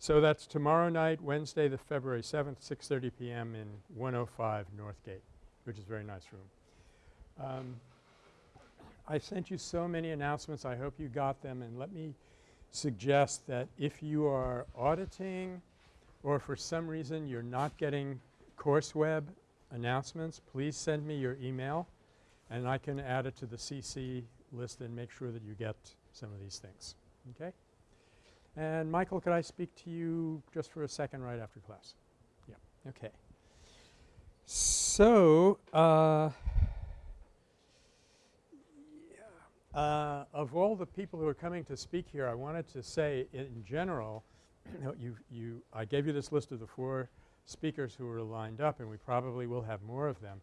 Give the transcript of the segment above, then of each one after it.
So that's tomorrow night, Wednesday the February 7th, 6.30 p.m. in 105 Northgate, which is a very nice room. Um, I sent you so many announcements. I hope you got them and let me suggest that if you are auditing or for some reason you're not getting CourseWeb announcements, please send me your email and I can add it to the CC list and make sure that you get some of these things. Okay? And Michael, could I speak to you just for a second right after class? Yeah. Okay. So, uh, uh, of all the people who are coming to speak here, I wanted to say in general, you, you, I gave you this list of the four speakers who are lined up and we probably will have more of them.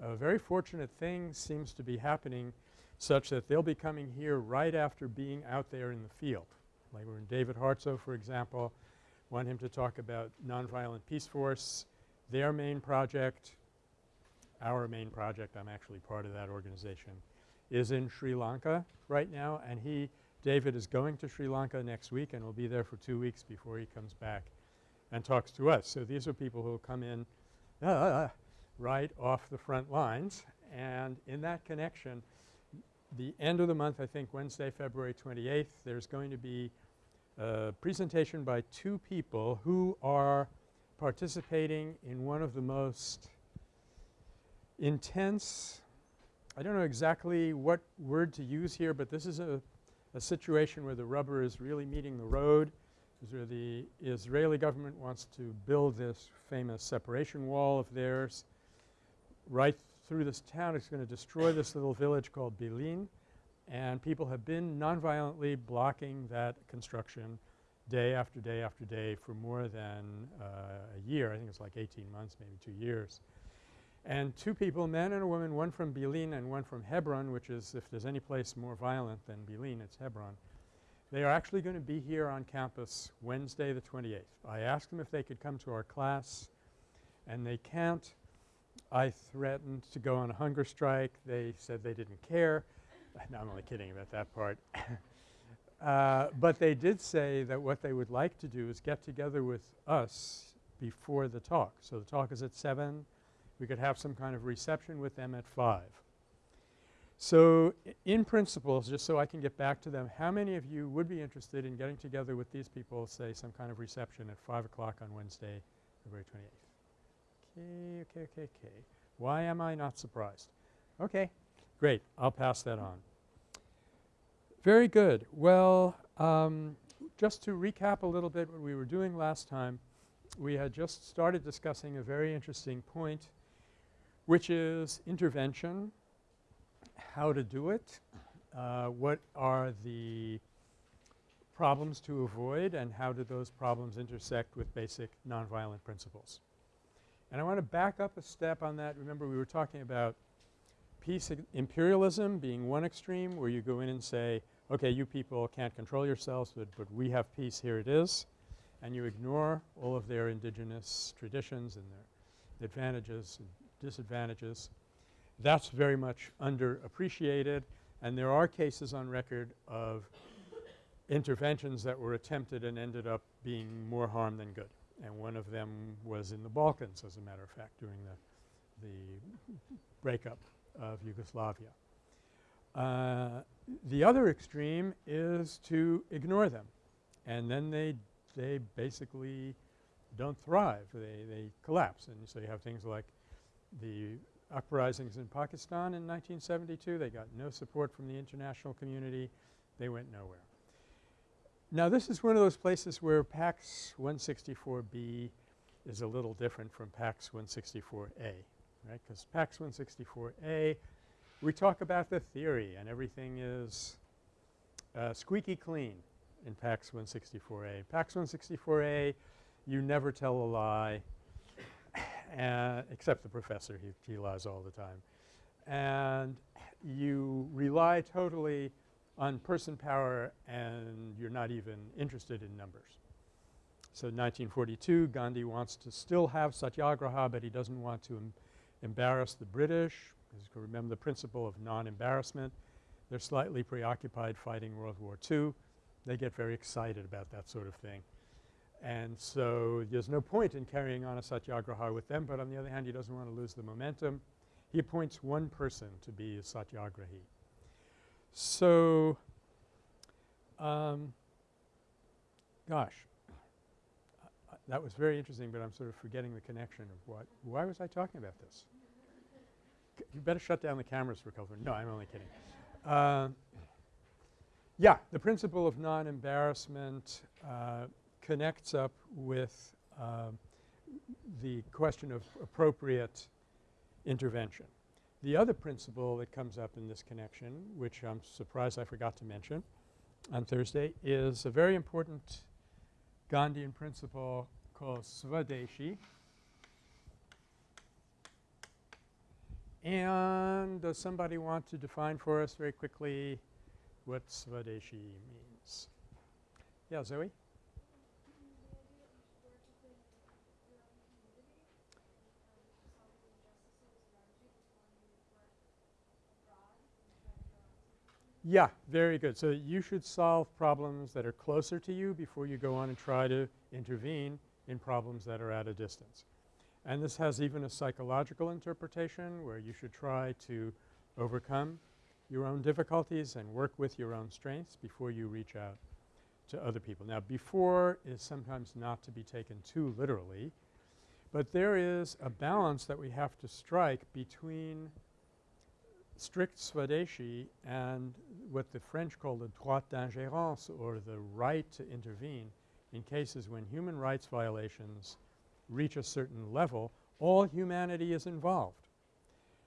A very fortunate thing seems to be happening such that they'll be coming here right after being out there in the field. Like when David Hartsough, for example, want him to talk about Nonviolent Peaceforce, their main project, our main project, I'm actually part of that organization, is in Sri Lanka right now and he, David is going to Sri Lanka next week and will be there for 2 weeks before he comes back and talks to us. So these are people who will come in uh, right off the front lines and in that connection the end of the month I think Wednesday, February 28th, there's going to be a presentation by two people who are participating in one of the most intense I don't know exactly what word to use here, but this is a, a situation where the rubber is really meeting the road. Is where the Israeli government wants to build this famous separation wall of theirs right through this town. It's going to destroy this little village called Bilin and people have been nonviolently blocking that construction day after day after day for more than uh, a year. I think it's like 18 months, maybe 2 years. And two people, man and a woman, one from Bilin and one from Hebron, which is if there's any place more violent than Bilin, it's Hebron. They are actually going to be here on campus Wednesday the 28th. I asked them if they could come to our class and they can't. I threatened to go on a hunger strike. They said they didn't care. no, I'm only kidding about that part. uh, but they did say that what they would like to do is get together with us before the talk. So the talk is at 7. We could have some kind of reception with them at 5. So in principle, just so I can get back to them, how many of you would be interested in getting together with these people, say some kind of reception at 5 o'clock on Wednesday, February 28th? Okay, okay, okay, okay. Why am I not surprised? Okay. Great. I'll pass that on. Very good. Well, um, just to recap a little bit what we were doing last time, we had just started discussing a very interesting point which is intervention, how to do it, uh, what are the problems to avoid and how do those problems intersect with basic nonviolent principles. And I want to back up a step on that. Remember we were talking about peace imperialism being one extreme where you go in and say, okay, you people can't control yourselves, but, but we have peace, here it is, and you ignore all of their indigenous traditions and their advantages and disadvantages. That's very much underappreciated and there are cases on record of interventions that were attempted and ended up being more harm than good. And one of them was in the Balkans as a matter of fact during the, the breakup of Yugoslavia. Uh, the other extreme is to ignore them and then they, they basically don't thrive. They, they collapse and so you have things like the uprisings in Pakistan in 1972. They got no support from the international community. They went nowhere. Now this is one of those places where PACS 164B is a little different from PACS 164A right, because PACS 164A, we talk about the theory and everything is uh, squeaky clean in PACS 164A. PACS 164A, you never tell a lie uh, except the professor, he, he lies all the time. And you rely totally on person power and you're not even interested in numbers. So 1942, Gandhi wants to still have satyagraha, but he doesn't want to embarrass the British because remember the principle of non-embarrassment. They're slightly preoccupied fighting World War II. They get very excited about that sort of thing. And so there's no point in carrying on a satyagraha with them, but on the other hand he doesn't want to lose the momentum. He appoints one person to be a satyagrahi. So, um, gosh, that was very interesting, but I'm sort of forgetting the connection of what – why was I talking about this? you better shut down the cameras for a couple No, I'm only kidding. Uh, yeah, the principle of non-embarrassment uh, connects up with uh, the question of appropriate intervention. The other principle that comes up in this connection, which I'm surprised I forgot to mention on Thursday, is a very important Gandhian principle called Swadeshi. And does somebody want to define for us very quickly what Swadeshi means? Yeah, Zoe? Yeah, very good. So you should solve problems that are closer to you before you go on and try to intervene in problems that are at a distance. And this has even a psychological interpretation where you should try to overcome your own difficulties and work with your own strengths before you reach out to other people. Now before is sometimes not to be taken too literally, but there is a balance that we have to strike between strict Swadeshi and what the French call the droit d'ingérence or the right to intervene in cases when human rights violations reach a certain level, all humanity is involved.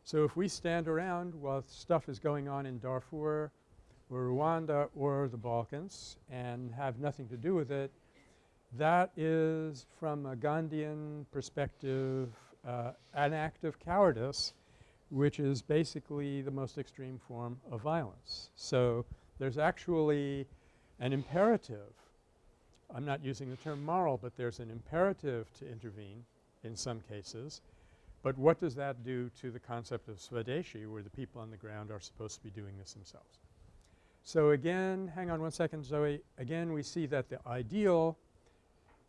So if we stand around while stuff is going on in Darfur or Rwanda or the Balkans and have nothing to do with it, that is from a Gandhian perspective uh, an act of cowardice which is basically the most extreme form of violence. So there's actually an imperative I'm not using the term moral, but there's an imperative to intervene in some cases. But what does that do to the concept of Swadeshi where the people on the ground are supposed to be doing this themselves? So again, hang on one second Zoe, again we see that the ideal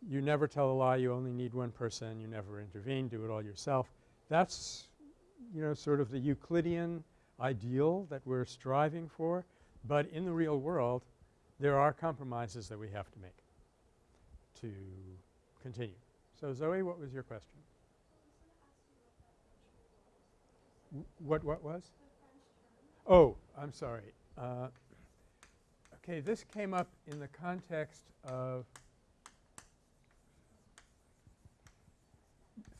you never tell a lie, you only need one person, you never intervene, do it all yourself. That's you know sort of the Euclidean ideal that we're striving for, but in the real world there are compromises that we have to make to continue. So Zoe, what was your question? what what was? Oh, I'm sorry. Uh, okay, this came up in the context of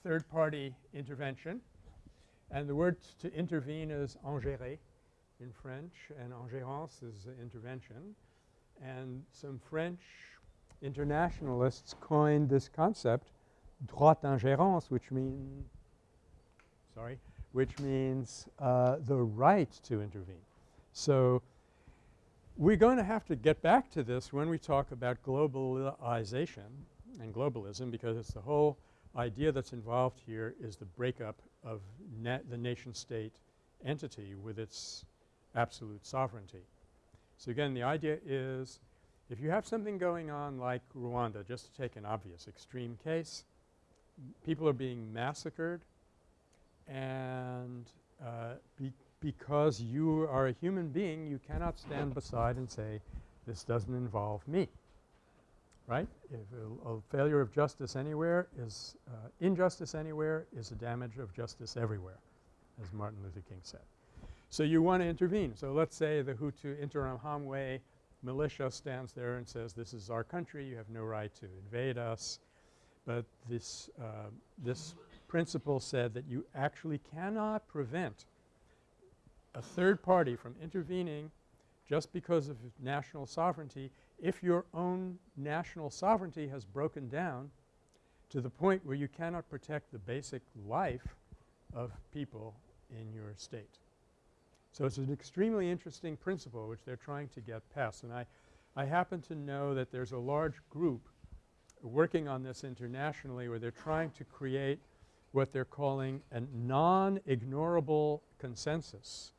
third-party intervention. And the word to intervene is ingérer in French and ingérence is intervention. And some French internationalists coined this concept droit d'ingérence which mean sorry, which means uh, the right to intervene. So we're going to have to get back to this when we talk about globalization and globalism because it's the whole idea that's involved here is the breakup of the nation-state entity with its absolute sovereignty. So again the idea is if you have something going on like Rwanda, just to take an obvious extreme case, people are being massacred and uh, be because you are a human being you cannot stand beside and say this doesn't involve me, right? A, a failure of justice anywhere is uh, injustice anywhere is a damage of justice everywhere as Martin Luther King said. So you want to intervene. So let's say the Hutu Interahamwe militia stands there and says this is our country, you have no right to invade us. But this, uh, this principle said that you actually cannot prevent a third party from intervening just because of national sovereignty if your own national sovereignty has broken down to the point where you cannot protect the basic life of people in your state. So it's an extremely interesting principle which they're trying to get past. And I, I happen to know that there's a large group working on this internationally where they're trying to create what they're calling a non-ignorable consensus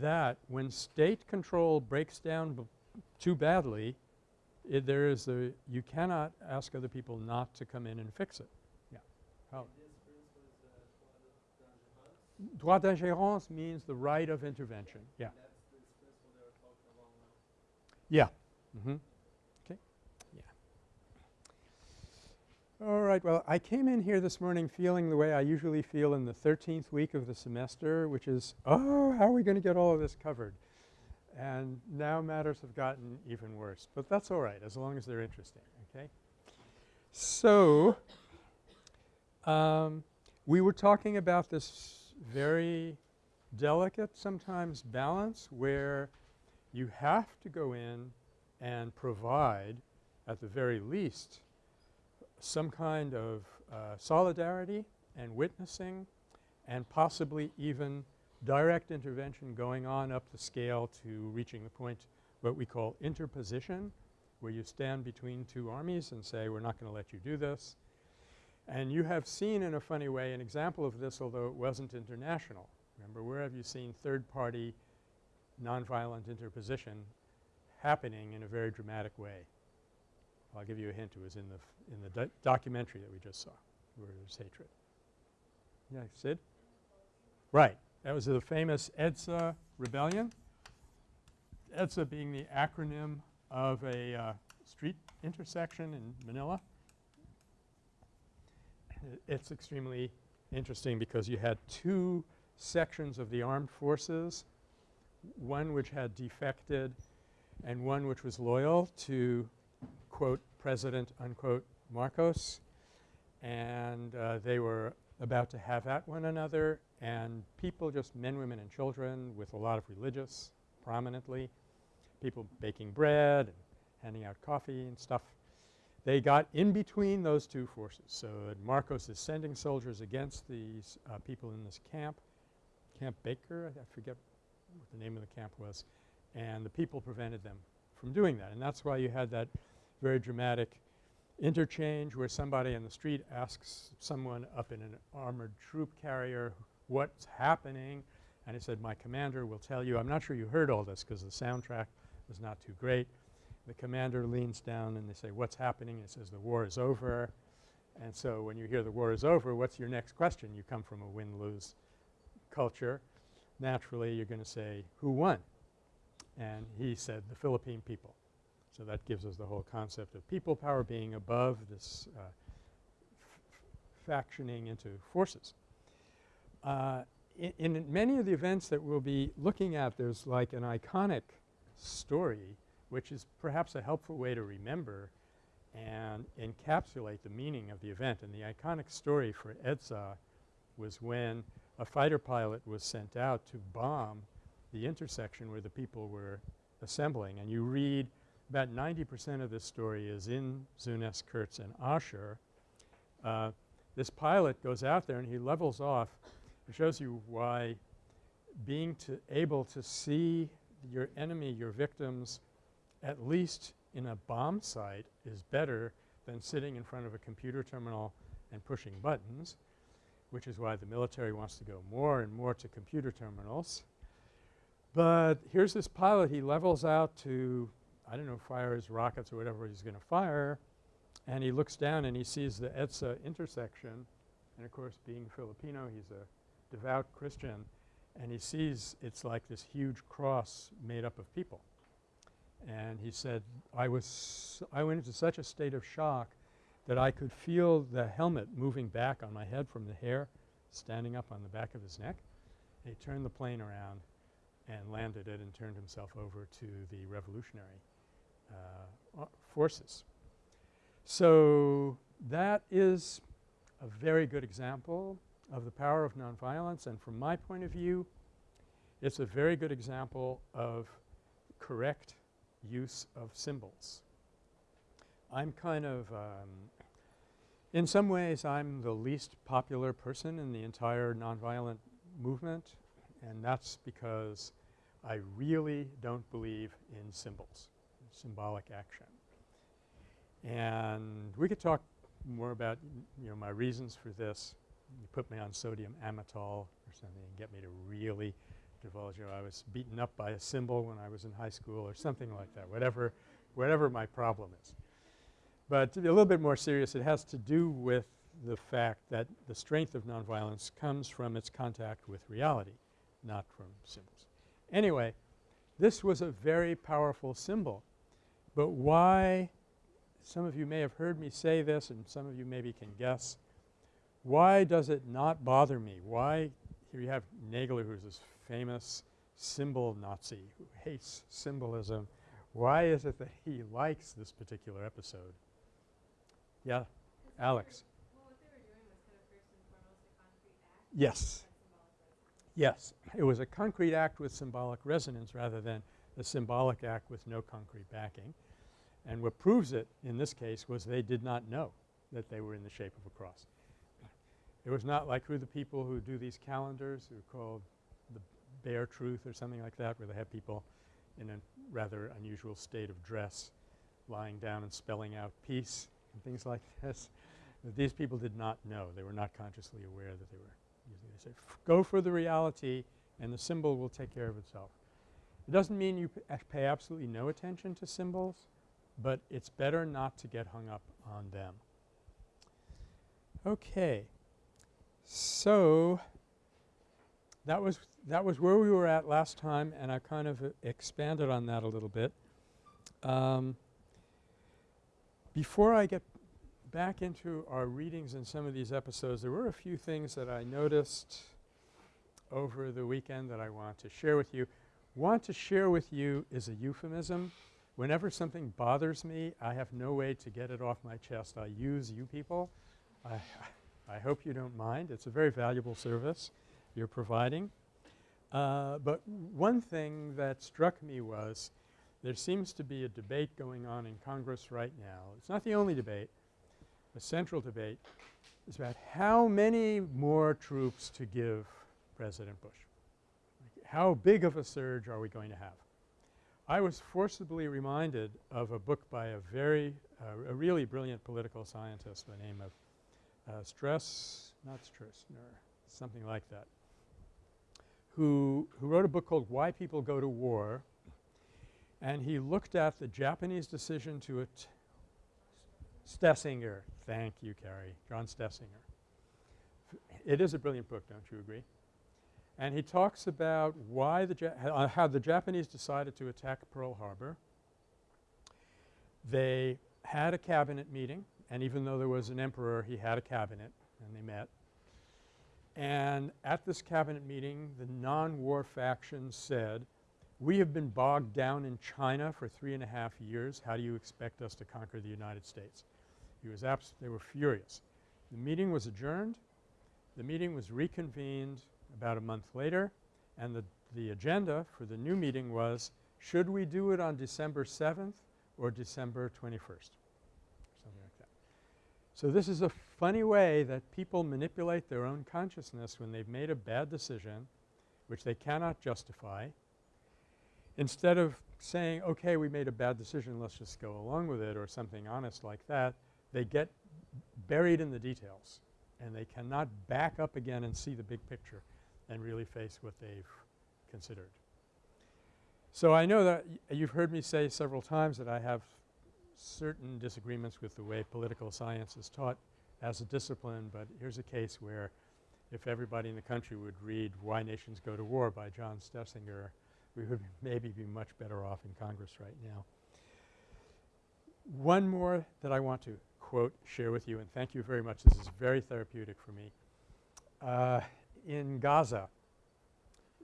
that when state control breaks down too badly it, there is a – you cannot ask other people not to come in and fix it. Yeah. How? Droit d'ingérence means the right of intervention. Yeah. Yeah. Mm-hmm. Okay. Yeah. All right. Well, I came in here this morning feeling the way I usually feel in the 13th week of the semester, which is, oh, how are we going to get all of this covered? And now matters have gotten even worse. But that's all right as long as they're interesting, okay? So, um, we were talking about this very delicate sometimes balance where you have to go in and provide at the very least some kind of uh, solidarity and witnessing and possibly even direct intervention going on up the scale to reaching the point what we call interposition where you stand between two armies and say we're not going to let you do this. And you have seen in a funny way an example of this although it wasn't international. Remember where have you seen third party nonviolent interposition happening in a very dramatic way? I'll give you a hint. It was in the in the do documentary that we just saw where there's hatred. Yeah, Sid? Right. That was the famous EDSA rebellion. EDSA being the acronym of a uh, street intersection in Manila. It's extremely interesting because you had two sections of the armed forces, one which had defected and one which was loyal to quote President unquote Marcos and uh, they were about to have at one another and people just men, women and children with a lot of religious prominently, people baking bread and handing out coffee and stuff. They got in between those two forces. So, Marcos is sending soldiers against these uh, people in this camp, Camp Baker, I, I forget what the name of the camp was, and the people prevented them from doing that. And that's why you had that very dramatic interchange where somebody in the street asks someone up in an armored troop carrier what's happening and he said, my commander will tell you. I'm not sure you heard all this because the soundtrack was not too great. The commander leans down and they say, what's happening? And he says, the war is over. And so when you hear the war is over, what's your next question? You come from a win-lose culture. Naturally, you're going to say, who won? And he said, the Philippine people. So that gives us the whole concept of people power being above this uh, factioning into forces. Uh, in, in, many of the events that we'll be looking at, there's like an iconic story which is perhaps a helpful way to remember and encapsulate the meaning of the event. And the iconic story for EDSA was when a fighter pilot was sent out to bomb the intersection where the people were assembling. And you read about 90 percent of this story is in Zunes, Kurtz, and Asher. Uh, this pilot goes out there and he levels off. It shows you why being to able to see your enemy, your victims at least in a bomb site is better than sitting in front of a computer terminal and pushing buttons, which is why the military wants to go more and more to computer terminals. But here's this pilot. He levels out to, I don't know, fire his rockets or whatever he's going to fire, and he looks down and he sees the EDSA intersection. And of course, being Filipino, he's a devout Christian, and he sees it's like this huge cross made up of people. And he said, I was I went into such a state of shock that I could feel the helmet moving back on my head from the hair standing up on the back of his neck. And he turned the plane around and landed it and turned himself over to the revolutionary uh, forces. So that is a very good example of the power of nonviolence and from my point of view it's a very good example of correct use of symbols. I'm kind of um, in some ways I'm the least popular person in the entire nonviolent movement and that's because I really don't believe in symbols, symbolic action. And we could talk more about you know my reasons for this. You put me on sodium amytal or something and get me to really divulge, you I was beaten up by a symbol when I was in high school or something like that, whatever whatever my problem is. But to be a little bit more serious, it has to do with the fact that the strength of nonviolence comes from its contact with reality, not from symbols. Anyway, this was a very powerful symbol. But why – some of you may have heard me say this and some of you maybe can guess. Why does it not bother me? Why – here you have Nagler who's this famous symbol Nazi who hates symbolism. Why is it that he likes this particular episode? Yeah, Alex. Yes. Yes. It was a concrete act with symbolic resonance rather than a symbolic act with no concrete backing. And what proves it in this case was they did not know that they were in the shape of a cross. It was not like who the people who do these calendars who are called the Bare Truth or something like that where they have people in a rather unusual state of dress lying down and spelling out peace and things like this. These people did not know. They were not consciously aware that they were using They say, go for the reality and the symbol will take care of itself. It doesn't mean you uh, pay absolutely no attention to symbols, but it's better not to get hung up on them. Okay. So, that was that was where we were at last time and I kind of uh, expanded on that a little bit. Um, before I get back into our readings in some of these episodes, there were a few things that I noticed over the weekend that I want to share with you. Want to share with you is a euphemism. Whenever something bothers me, I have no way to get it off my chest. I use you people. I, I hope you don't mind. It's a very valuable service you're providing. Uh, but one thing that struck me was there seems to be a debate going on in Congress right now. It's not the only debate. The central debate is about how many more troops to give President Bush. How big of a surge are we going to have? I was forcibly reminded of a book by a very uh, a really brilliant political scientist by the name of uh, Stress – not stress, something like that, who, who wrote a book called Why People Go to War and he looked at the Japanese decision to attack Stoessinger. Thank you, Carrie. John Stoessinger. It is a brilliant book, don't you agree? And he talks about why the uh, how the Japanese decided to attack Pearl Harbor. They had a cabinet meeting and even though there was an emperor he had a cabinet and they met. And at this cabinet meeting the non-war faction said we have been bogged down in China for three and a half years. How do you expect us to conquer the United States? He was abs they were furious. The meeting was adjourned. The meeting was reconvened about a month later and the, the agenda for the new meeting was should we do it on December 7th or December 21st something like that. So this is a funny way that people manipulate their own consciousness when they've made a bad decision which they cannot justify Instead of saying, okay, we made a bad decision, let's just go along with it or something honest like that, they get buried in the details and they cannot back up again and see the big picture and really face what they've considered. So I know that you've heard me say several times that I have certain disagreements with the way political science is taught as a discipline, but here's a case where if everybody in the country would read Why Nations Go to War by John Stoessinger, we would maybe be much better off in Congress right now. One more that I want to quote, share with you, and thank you very much. This is very therapeutic for me. Uh, in Gaza,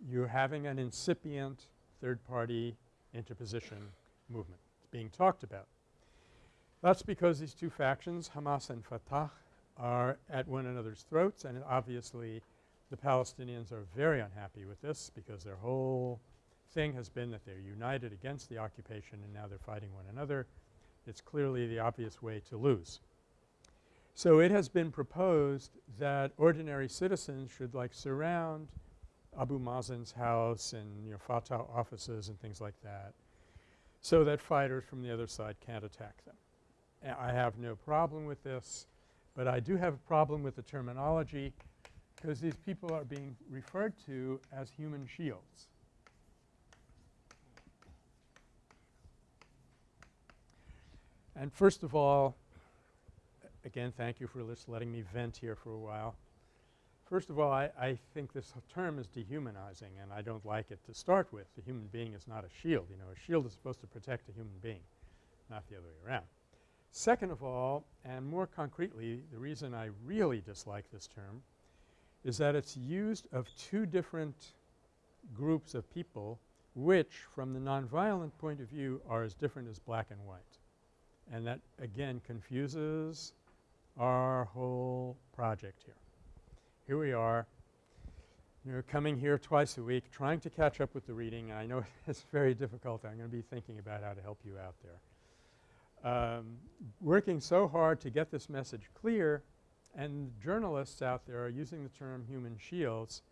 you're having an incipient third-party interposition movement. It's being talked about. That's because these two factions, Hamas and Fatah, are at one another's throats and obviously the Palestinians are very unhappy with this because their whole thing has been that they're united against the occupation and now they're fighting one another. It's clearly the obvious way to lose. So it has been proposed that ordinary citizens should like surround Abu Mazen's house and you know Fatah offices and things like that so that fighters from the other side can't attack them. I have no problem with this, but I do have a problem with the terminology because these people are being referred to as human shields. And first of all, again thank you for just letting me vent here for a while. First of all, I, I think this term is dehumanizing and I don't like it to start with. The human being is not a shield. You know, a shield is supposed to protect a human being, not the other way around. Second of all, and more concretely, the reason I really dislike this term is that it's used of two different groups of people which from the nonviolent point of view are as different as black and white. And that again confuses our whole project here. Here we are, you know, coming here twice a week, trying to catch up with the reading. I know it's very difficult. I'm going to be thinking about how to help you out there. Um, working so hard to get this message clear and journalists out there are using the term human shields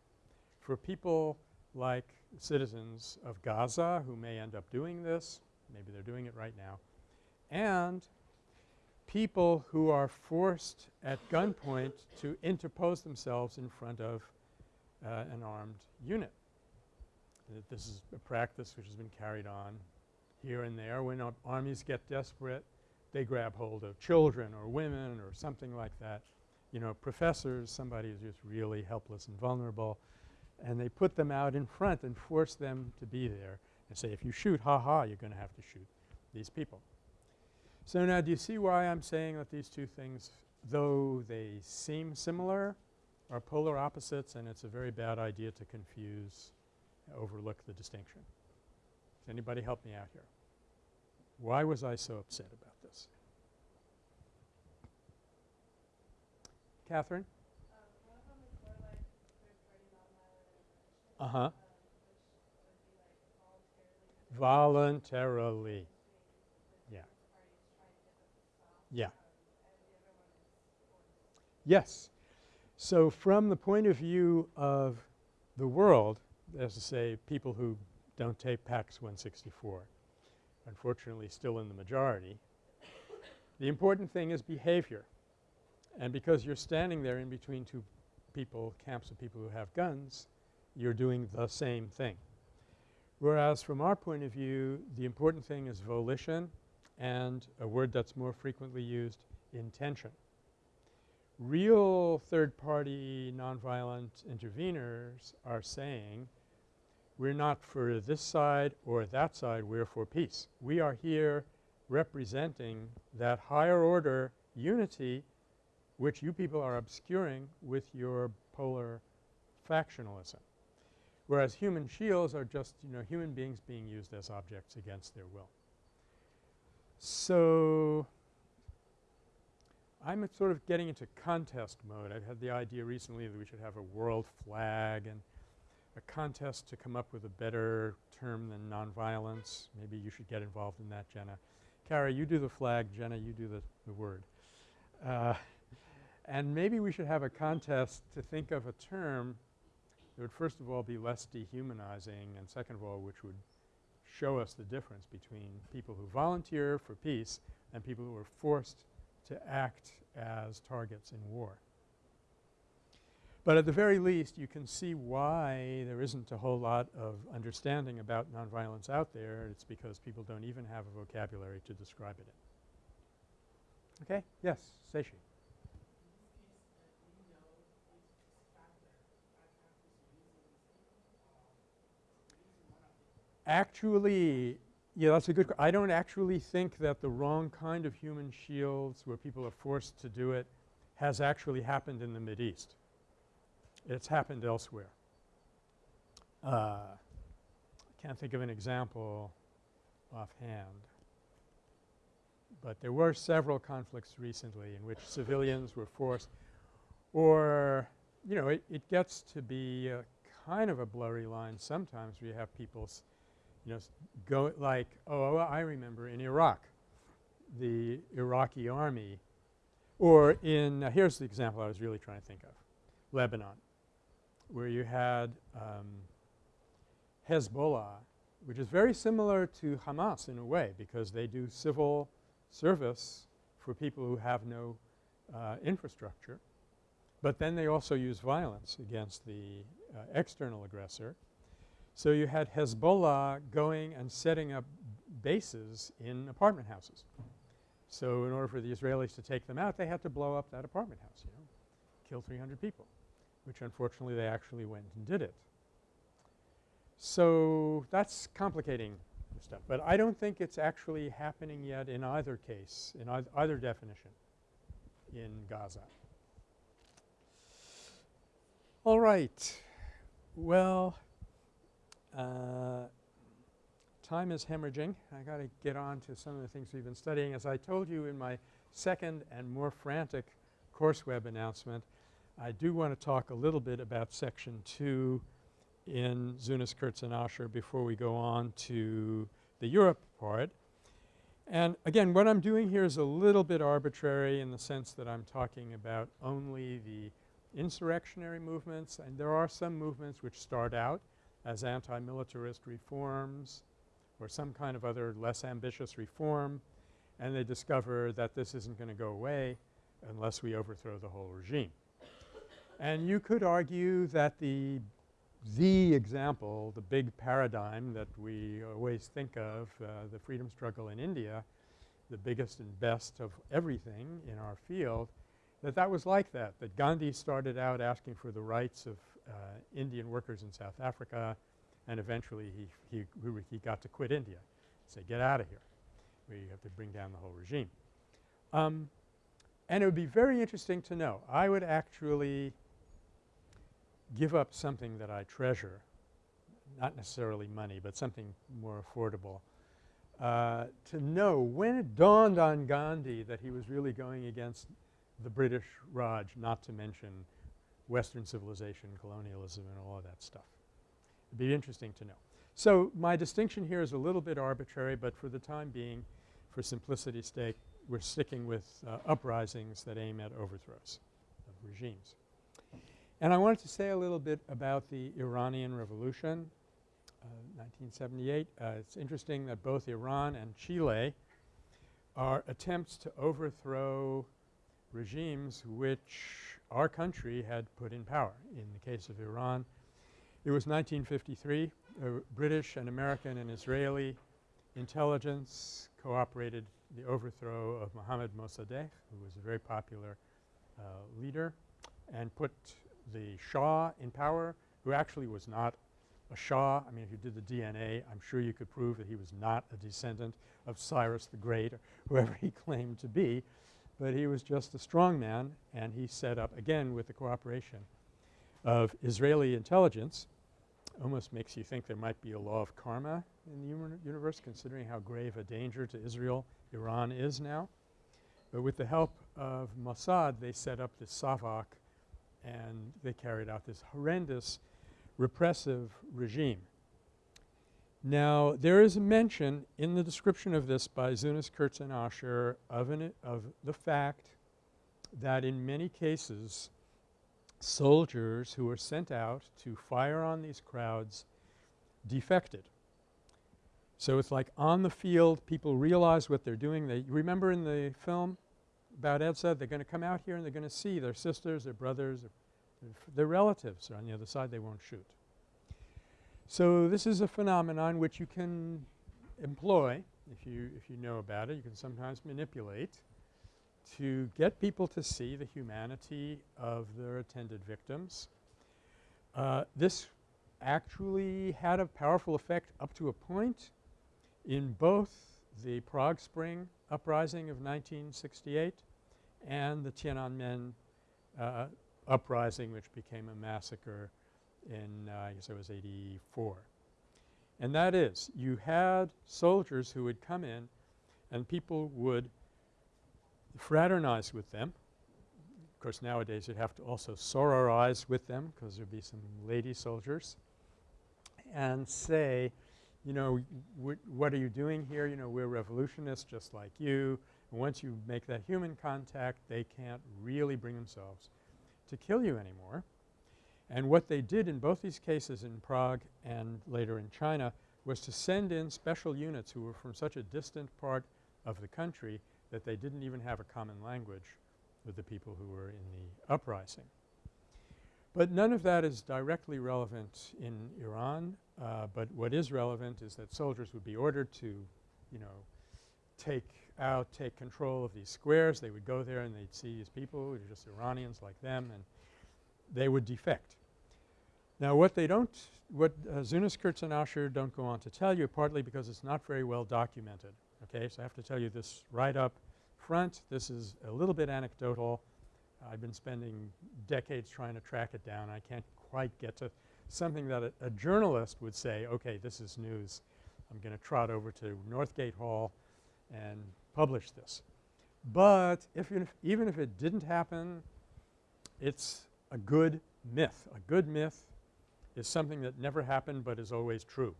for people like citizens of Gaza who may end up doing this, maybe they're doing it right now, and people who are forced at gunpoint to interpose themselves in front of uh, an armed unit. This is a practice which has been carried on here and there. When armies get desperate, they grab hold of children or women or something like that. You know, professors, somebody who's just really helpless and vulnerable, and they put them out in front and force them to be there and say, if you shoot, ha ha, you're going to have to shoot these people. So now do you see why I'm saying that these two things, though they seem similar, are polar opposites and it's a very bad idea to confuse, overlook the distinction. Does anybody help me out here? Why was I so upset about this? Catherine? Uh-huh. Voluntarily. Yeah. Yeah. Yes. So from the point of view of the world, as to say people who don't take PACS 164, unfortunately still in the majority, the important thing is behavior. And because you're standing there in between two people, camps of people who have guns, you're doing the same thing. Whereas from our point of view, the important thing is volition and a word that's more frequently used, intention. Real third-party nonviolent interveners are saying we're not for this side or that side, we're for peace. We are here representing that higher order unity which you people are obscuring with your polar factionalism. Whereas human shields are just, you know, human beings being used as objects against their will. So I'm sort of getting into contest mode. I've had the idea recently that we should have a world flag and a contest to come up with a better term than nonviolence. Maybe you should get involved in that, Jenna. Kara, you do the flag. Jenna, you do the, the word. Uh, and maybe we should have a contest to think of a term that would first of all be less dehumanizing and second of all which would show us the difference between people who volunteer for peace and people who are forced to act as targets in war. But at the very least you can see why there isn't a whole lot of understanding about nonviolence out there. It's because people don't even have a vocabulary to describe it in. Okay? Yes, Seishi. Actually, yeah, that's a good – I don't actually think that the wrong kind of human shields where people are forced to do it has actually happened in the Mideast. It's happened elsewhere. Uh, I can't think of an example offhand. But there were several conflicts recently in which civilians were forced or, you know, it, it gets to be kind of a blurry line sometimes where you have people you know, go like, oh, I remember in Iraq, the Iraqi army or in uh, – here's the example I was really trying to think of, Lebanon, where you had um, Hezbollah, which is very similar to Hamas in a way because they do civil service for people who have no uh, infrastructure. But then they also use violence against the uh, external aggressor. So you had Hezbollah going and setting up bases in apartment houses. So in order for the Israelis to take them out, they had to blow up that apartment house, you know, kill 300 people, which unfortunately they actually went and did it. So that's complicating the stuff. But I don't think it's actually happening yet in either case, in either definition in Gaza. All right. Well, uh, time is hemorrhaging. I got to get on to some of the things we've been studying. As I told you in my second and more frantic course web announcement, I do want to talk a little bit about section 2 in Zunes, Kurtz, and Asher before we go on to the Europe part. And again, what I'm doing here is a little bit arbitrary in the sense that I'm talking about only the insurrectionary movements and there are some movements which start out as anti-militarist reforms or some kind of other less ambitious reform and they discover that this isn't going to go away unless we overthrow the whole regime. And you could argue that the the example, the big paradigm that we always think of, uh, the freedom struggle in India, the biggest and best of everything in our field, that that was like that, that Gandhi started out asking for the rights of uh, Indian workers in South Africa and eventually he, he, he got to quit India, say get out of here. We have to bring down the whole regime. Um, and it would be very interesting to know. I would actually give up something that I treasure, not necessarily money, but something more affordable, uh, to know when it dawned on Gandhi that he was really going against the British Raj, not to mention Western civilization, colonialism and all of that stuff. It would be interesting to know. So my distinction here is a little bit arbitrary, but for the time being, for simplicity's sake, we're sticking with uh, uprisings that aim at overthrows of regimes. And I wanted to say a little bit about the Iranian Revolution, uh, 1978. Uh, it's interesting that both Iran and Chile are attempts to overthrow regimes which our country had put in power. In the case of Iran, it was 1953. Uh, British and American and Israeli intelligence cooperated the overthrow of Mohammad Mossadegh, who was a very popular uh, leader, and put the Shah in power who actually was not a Shah. I mean, if you did the DNA, I'm sure you could prove that he was not a descendant of Cyrus the Great or whoever he claimed to be. But he was just a strong man and he set up, again with the cooperation of Israeli intelligence, almost makes you think there might be a law of karma in the universe considering how grave a danger to Israel Iran is now. But with the help of Mossad, they set up this Savak and they carried out this horrendous repressive regime. Now there is a mention in the description of this by Zunes, Kurtz and Asher of, of the fact that in many cases soldiers who were sent out to fire on these crowds defected. So it's like on the field people realize what they're doing. They remember in the film about Edsa, they're going to come out here and they're going to see their sisters, their brothers, their, their relatives are on the other side they won't shoot. So this is a phenomenon which you can employ if you, if you know about it. You can sometimes manipulate to get people to see the humanity of their attended victims. Uh, this actually had a powerful effect up to a point in both the Prague Spring uprising of 1968 and the Tiananmen uh, uprising which became a massacre in uh, I guess it was 84. And that is you had soldiers who would come in and people would fraternize with them. Of course, nowadays you'd have to also sororize with them because there'd be some lady soldiers and say, you know, what are you doing here? You know, we're revolutionists just like you. And once you make that human contact, they can't really bring themselves to kill you anymore. And what they did in both these cases in Prague and later in China was to send in special units who were from such a distant part of the country that they didn't even have a common language with the people who were in the uprising. But none of that is directly relevant in Iran, uh, but what is relevant is that soldiers would be ordered to, you know, take out, take control of these squares. They would go there and they'd see these people who were just Iranians like them and they would defect. Now what they don't – what uh, Zunes, Kurtz, and Asher don't go on to tell you partly because it's not very well documented. Okay? So I have to tell you this right up front. This is a little bit anecdotal. I've been spending decades trying to track it down. I can't quite get to something that a, a journalist would say, okay, this is news. I'm going to trot over to Northgate Hall and publish this. But if, if even if it didn't happen, it's a good myth. A good myth is something that never happened but is always true.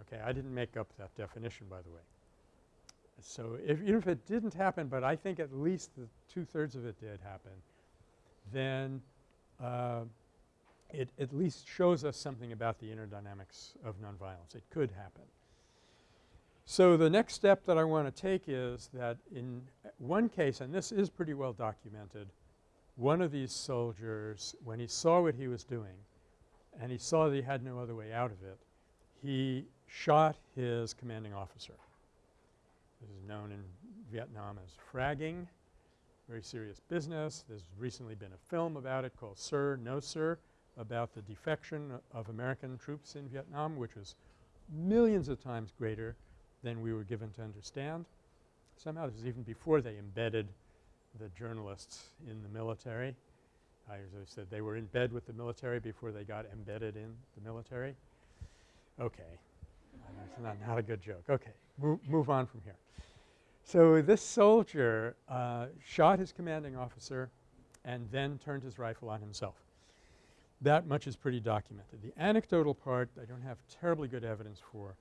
Okay, I didn't make up that definition by the way. So if even if it didn't happen but I think at least two-thirds of it did happen, then uh, it at least shows us something about the inner dynamics of nonviolence. It could happen. So the next step that I want to take is that in one case, and this is pretty well documented, one of these soldiers, when he saw what he was doing and he saw that he had no other way out of it, he shot his commanding officer. This is known in Vietnam as fragging, very serious business. There's recently been a film about it called Sir, No Sir about the defection of American troops in Vietnam which was millions of times greater than we were given to understand. Somehow this was even before they embedded the journalists in the military. I as I said they were in bed with the military before they got embedded in the military. Okay. That's not, not a good joke. Okay. Mo move on from here. So this soldier uh, shot his commanding officer and then turned his rifle on himself. That much is pretty documented. The anecdotal part I don't have terribly good evidence for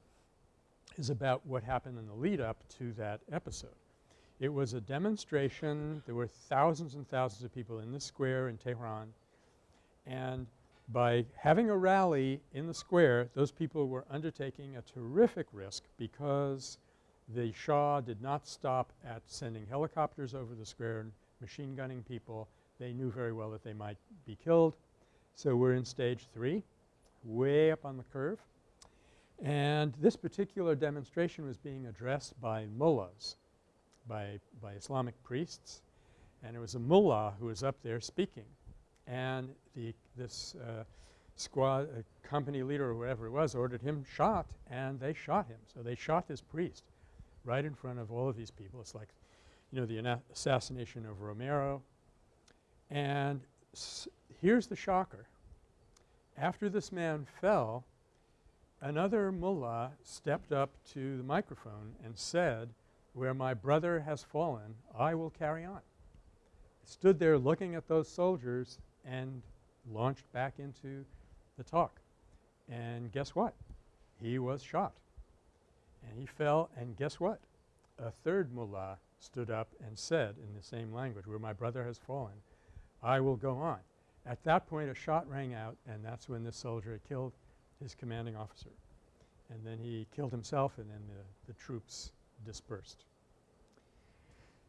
is about what happened in the lead up to that episode. It was a demonstration. There were thousands and thousands of people in the square in Tehran and by having a rally in the square those people were undertaking a terrific risk because the Shah did not stop at sending helicopters over the square and machine gunning people. They knew very well that they might be killed. So we're in stage 3 way up on the curve and this particular demonstration was being addressed by mullahs, by, by Islamic priests and it was a mullah who was up there speaking and the this uh, squad uh, company leader or whatever it was ordered him shot and they shot him. So they shot this priest right in front of all of these people. It's like you know the assassination of Romero and here's the shocker. After this man fell another mullah stepped up to the microphone and said, where my brother has fallen, I will carry on. Stood there looking at those soldiers and launched back into the talk. And guess what? He was shot. And he fell and guess what? A third mullah stood up and said in the same language, where my brother has fallen, I will go on. At that point a shot rang out and that's when this soldier killed his commanding officer. And then he killed himself and then the, the troops dispersed.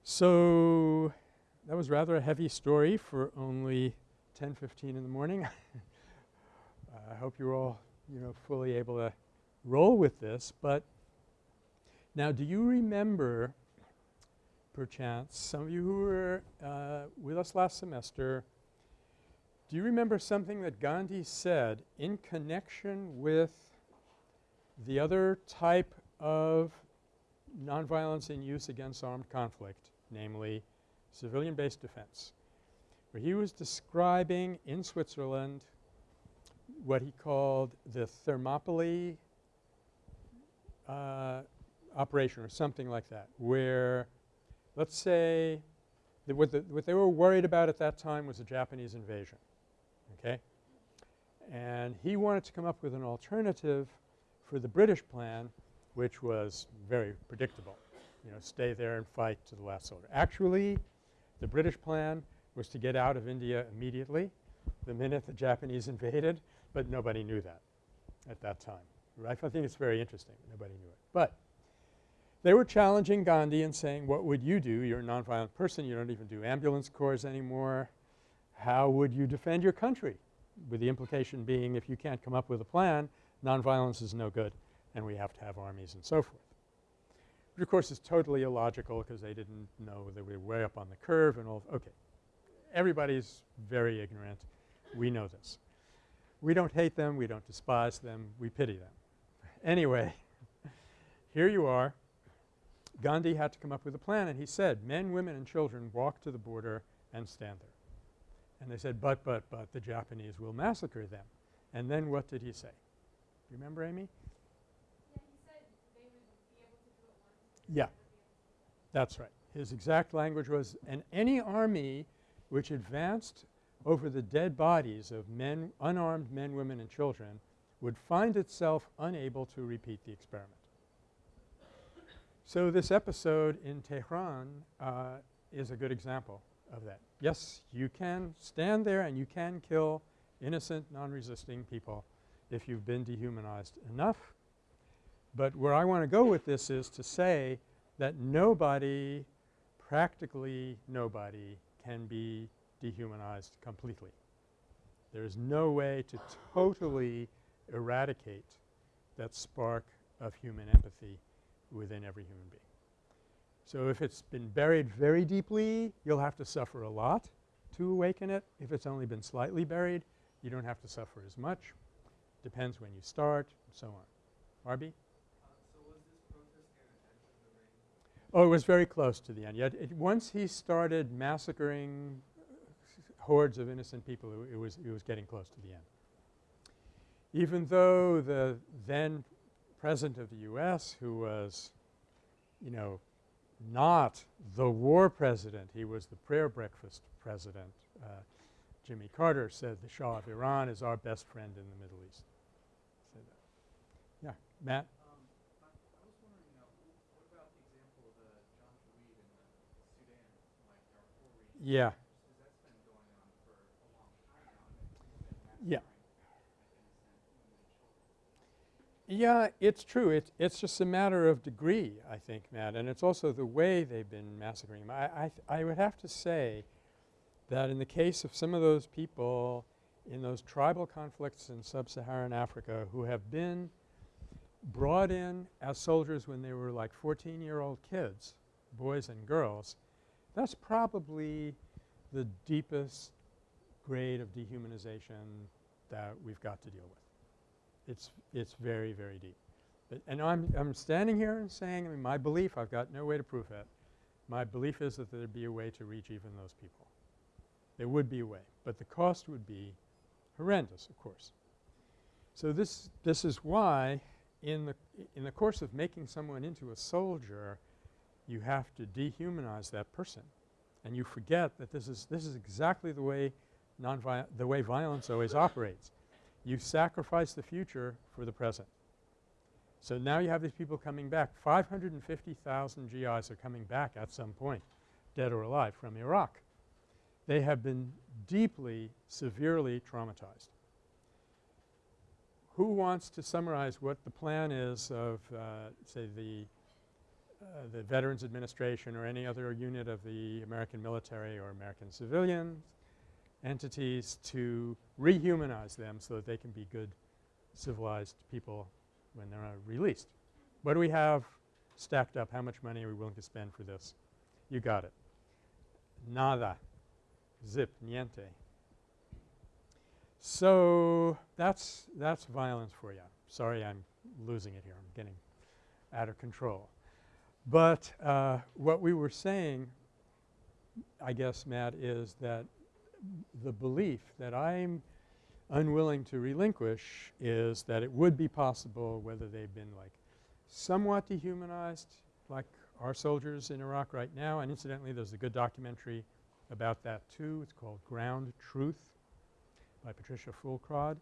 So that was rather a heavy story for only 10:15 in the morning. I hope you're all, you know, fully able to roll with this. But now do you remember perchance some of you who were uh, with us last semester do you remember something that Gandhi said in connection with the other type of nonviolence in use against armed conflict, namely civilian-based defense, where he was describing in Switzerland what he called the Thermopylae uh, operation or something like that, where let's say what, the, what they were worried about at that time was a Japanese invasion okay. And he wanted to come up with an alternative for the British plan which was very predictable, you know, stay there and fight to the last soldier. Actually, the British plan was to get out of India immediately the minute the Japanese invaded, but nobody knew that at that time. Right? I think it's very interesting. Nobody knew it. But they were challenging Gandhi and saying, what would you do? You're a nonviolent person. You don't even do ambulance corps anymore how would you defend your country? With the implication being if you can't come up with a plan, nonviolence is no good and we have to have armies and so forth. But of course, it's totally illogical because they didn't know they were way up on the curve and all – okay. Everybody's very ignorant. We know this. We don't hate them. We don't despise them. We pity them. Anyway, here you are. Gandhi had to come up with a plan and he said, men, women and children walk to the border and stand there. And they said, but, but, but the Japanese will massacre them. And then what did he say? Do you remember, Amy? Yeah, that's right. His exact language was, and any army which advanced over the dead bodies of men, unarmed men, women and children would find itself unable to repeat the experiment. So this episode in Tehran uh, is a good example of that. Yes, you can stand there and you can kill innocent, non-resisting people if you've been dehumanized enough. But where I want to go with this is to say that nobody, practically nobody, can be dehumanized completely. There is no way to totally eradicate that spark of human empathy within every human being. So if it's been buried very deeply, you'll have to suffer a lot to awaken it. If it's only been slightly buried, you don't have to suffer as much. Depends when you start and so on. Barbie? Oh, it was very close to the end. Yet once he started massacring hordes of innocent people, it, it, was it was getting close to the end. Even though the then president of the U.S., who was, you know, not the war president, he was the prayer breakfast president, uh, Jimmy Carter said the Shah of Iran is our best friend in the Middle East. Yeah, Matt? Yeah. Yeah. Yeah, it's true. It's it's just a matter of degree, I think, Matt, and it's also the way they've been massacring them. I I, I would have to say that in the case of some of those people in those tribal conflicts in sub-Saharan Africa who have been brought in as soldiers when they were like 14-year-old kids, boys and girls, that's probably the deepest grade of dehumanization that we've got to deal with. It's, it's very, very deep. But, and I'm, I'm standing here and saying, I mean, my belief, I've got no way to prove it. My belief is that there'd be a way to reach even those people. There would be a way, but the cost would be horrendous, of course. So this, this is why in the, in the course of making someone into a soldier, you have to dehumanize that person. And you forget that this is, this is exactly the way the way violence always operates. You sacrifice the future for the present. So now you have these people coming back. 550,000 GIs are coming back at some point, dead or alive, from Iraq. They have been deeply, severely traumatized. Who wants to summarize what the plan is of, uh, say, the Uh, the Veterans Administration or any other unit of the American military or American civilian entities to rehumanize them so that they can be good civilized people when they're released. What do we have stacked up? How much money are we willing to spend for this? You got it. Nada. Zip. Niente. So that's, that's violence for you. Sorry I'm losing it here. I'm getting out of control. But uh, what we were saying, I guess, Matt, is that the belief that I'm unwilling to relinquish is that it would be possible whether they've been like somewhat dehumanized like our soldiers in Iraq right now. And incidentally, there's a good documentary about that too. It's called Ground Truth by Patricia Foulkrod.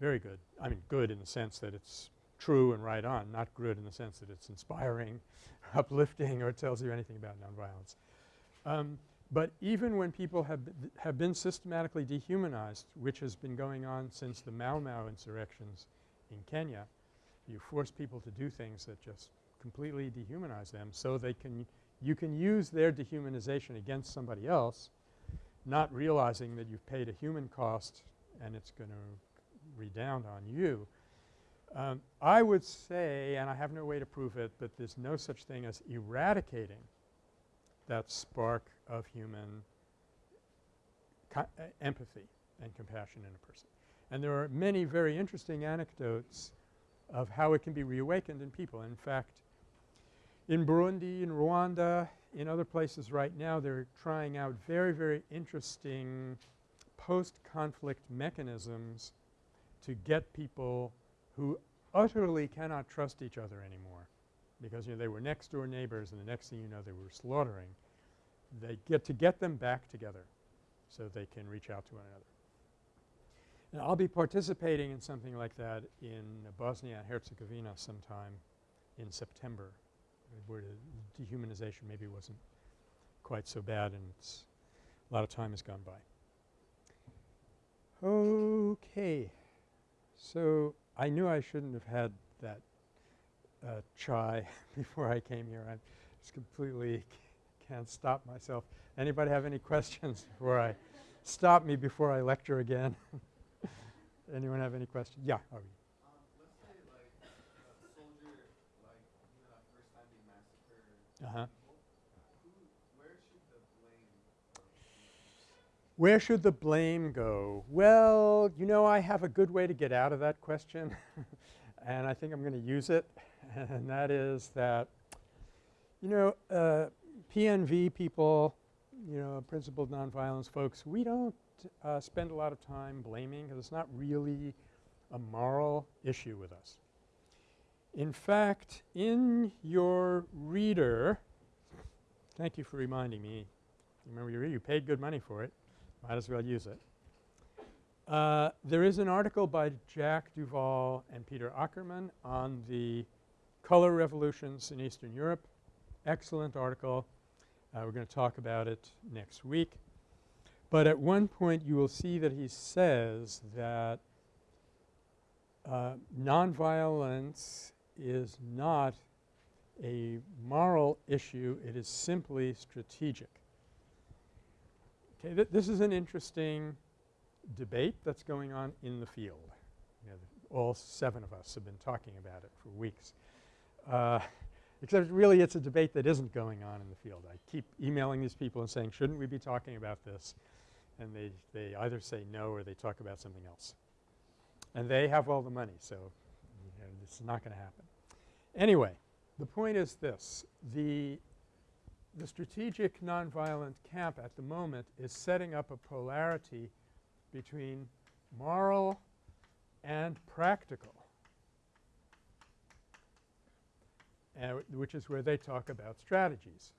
Very good. I mean good in the sense that it's true and right on, not good in the sense that it's inspiring, uplifting, or tells you anything about nonviolence. Um, but even when people have, have been systematically dehumanized, which has been going on since the Mau Mau insurrections in Kenya, you force people to do things that just completely dehumanize them so they can you can use their dehumanization against somebody else not realizing that you've paid a human cost and it's going to redound on you Um, I would say, and I have no way to prove it, but there's no such thing as eradicating that spark of human uh, empathy and compassion in a person. And there are many very interesting anecdotes of how it can be reawakened in people. In fact, in Burundi, in Rwanda, in other places right now, they're trying out very, very interesting post-conflict mechanisms to get people who utterly cannot trust each other anymore because, you know, they were next-door neighbors and the next thing you know they were slaughtering. They get to get them back together so they can reach out to one another. And I'll be participating in something like that in Bosnia and Herzegovina sometime in September where the dehumanization maybe wasn't quite so bad and a lot of time has gone by. Okay. So, I knew I shouldn't have had that uh, chai before I came here. I just completely can't stop myself. Anybody have any questions before I stop me before I lecture again? Anyone have any questions? Yeah. Um, let's say like a soldier, like you know, first time they massacred uh -huh. who, where should the blame go? Where should the blame go? Well, you know, I have a good way to get out of that question and I think I'm going to use it and that is that, you know, uh, PNV people, you know, principled nonviolence folks, we don't uh, spend a lot of time blaming because it's not really a moral issue with us. In fact, in your reader – thank you for reminding me. Remember you, you paid good money for it. Might as well use it. Uh, there is an article by Jack DuVall and Peter Ackerman on the color revolutions in Eastern Europe. Excellent article. Uh, we're going to talk about it next week. But at one point you will see that he says that uh, nonviolence is not a moral issue, it is simply strategic. Okay, th this is an interesting debate that's going on in the field. You know, all seven of us have been talking about it for weeks. Uh, except really it's a debate that isn't going on in the field. I keep emailing these people and saying, shouldn't we be talking about this? and they, they either say no or they talk about something else. And they have all the money, so you know, it's not going to happen. Anyway, the point is this. The, the strategic nonviolent camp at the moment is setting up a polarity between moral and practical, uh, which is where they talk about strategies.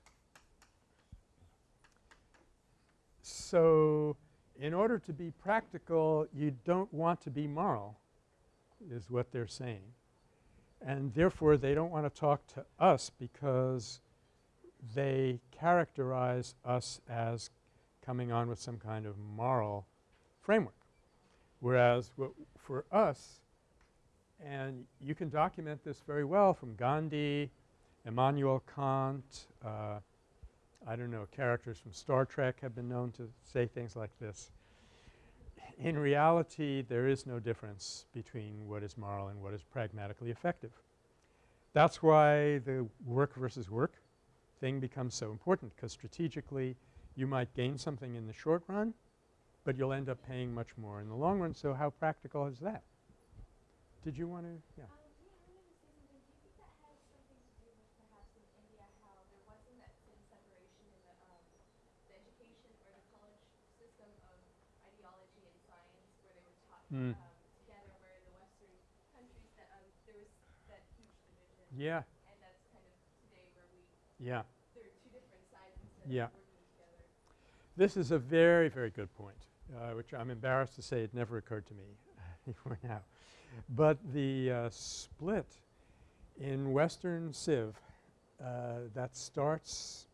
So, in order to be practical, you don't want to be moral is what they're saying. And therefore, they don't want to talk to us because they characterize us as coming on with some kind of moral framework. Whereas for us, and you can document this very well from Gandhi, Immanuel Kant, uh, I don't know, characters from Star Trek have been known to say things like this. In reality, there is no difference between what is moral and what is pragmatically effective. That's why the work versus work thing becomes so important because strategically you might gain something in the short run, but you'll end up paying much more in the long run. So how practical is that? Did you want to? Yeah. mm. um, together where the Western countries that um, there was that huge division. Yeah. And that's kind of today where we yeah. there are two different sides yeah. together. This is a very, very good point, uh, which I'm embarrassed to say it never occurred to me before now. But the uh, split in Western Civ uh, that starts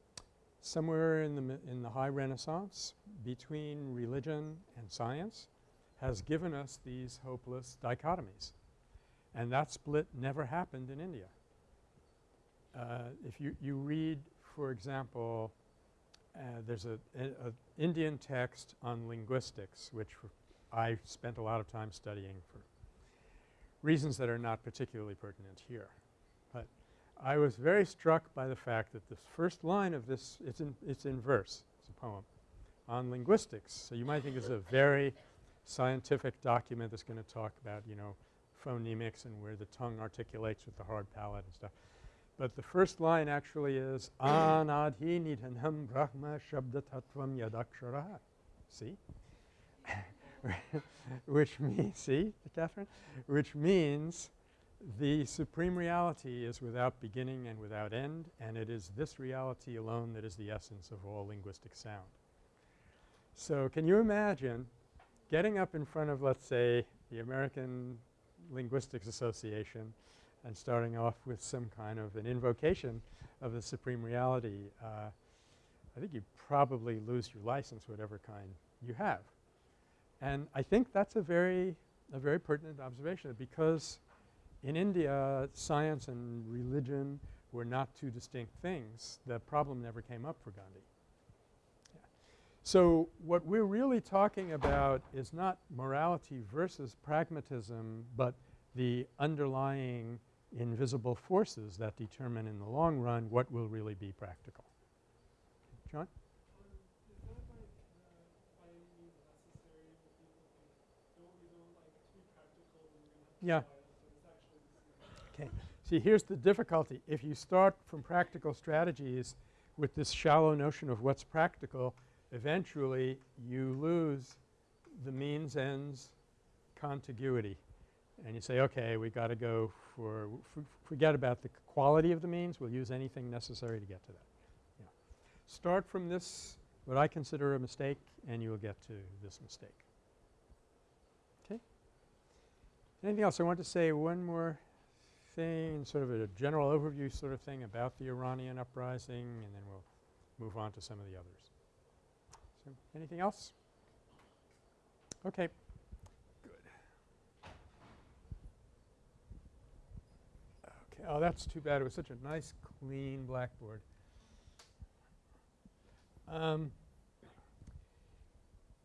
somewhere in the in the high Renaissance between religion and science has given us these hopeless dichotomies. And that split never happened in India. Uh, if you, you read, for example, uh, there's a, a, Indian text on linguistics which I spent a lot of time studying for reasons that are not particularly pertinent here. But I was very struck by the fact that the first line of this – it's in, it's in verse, it's a poem on linguistics. So you might think it's a very scientific document that's going to talk about, you know, phonemics and where the tongue articulates with the hard palate and stuff. But the first line actually is anadhi nidhanam brahma shabda tattvam yadaksharaha. See? Which means, see, Catherine? Which means the supreme reality is without beginning and without end and it is this reality alone that is the essence of all linguistic sound. So can you imagine getting up in front of let's say the American Linguistics Association and starting off with some kind of an invocation of the supreme reality, uh, I think you probably lose your license whatever kind you have. And I think that's a very a very pertinent observation because in India science and religion were not two distinct things. The problem never came up for Gandhi. Yeah. So what we're really talking about is not morality versus pragmatism but the underlying invisible forces that determine in the long run what will really be practical. John? Yeah. Okay. See, here's the difficulty. If you start from practical strategies with this shallow notion of what's practical, eventually you lose the means ends contiguity. And you say, okay, we've got to go for forget about the quality of the means. We'll use anything necessary to get to that. Yeah. Start from this what I consider a mistake and you will get to this mistake. Okay. Anything else? I want to say one more thing, sort of a general overview sort of thing about the Iranian uprising and then we'll move on to some of the others. So anything else? Okay. Oh, that's too bad. It was such a nice clean blackboard. Um,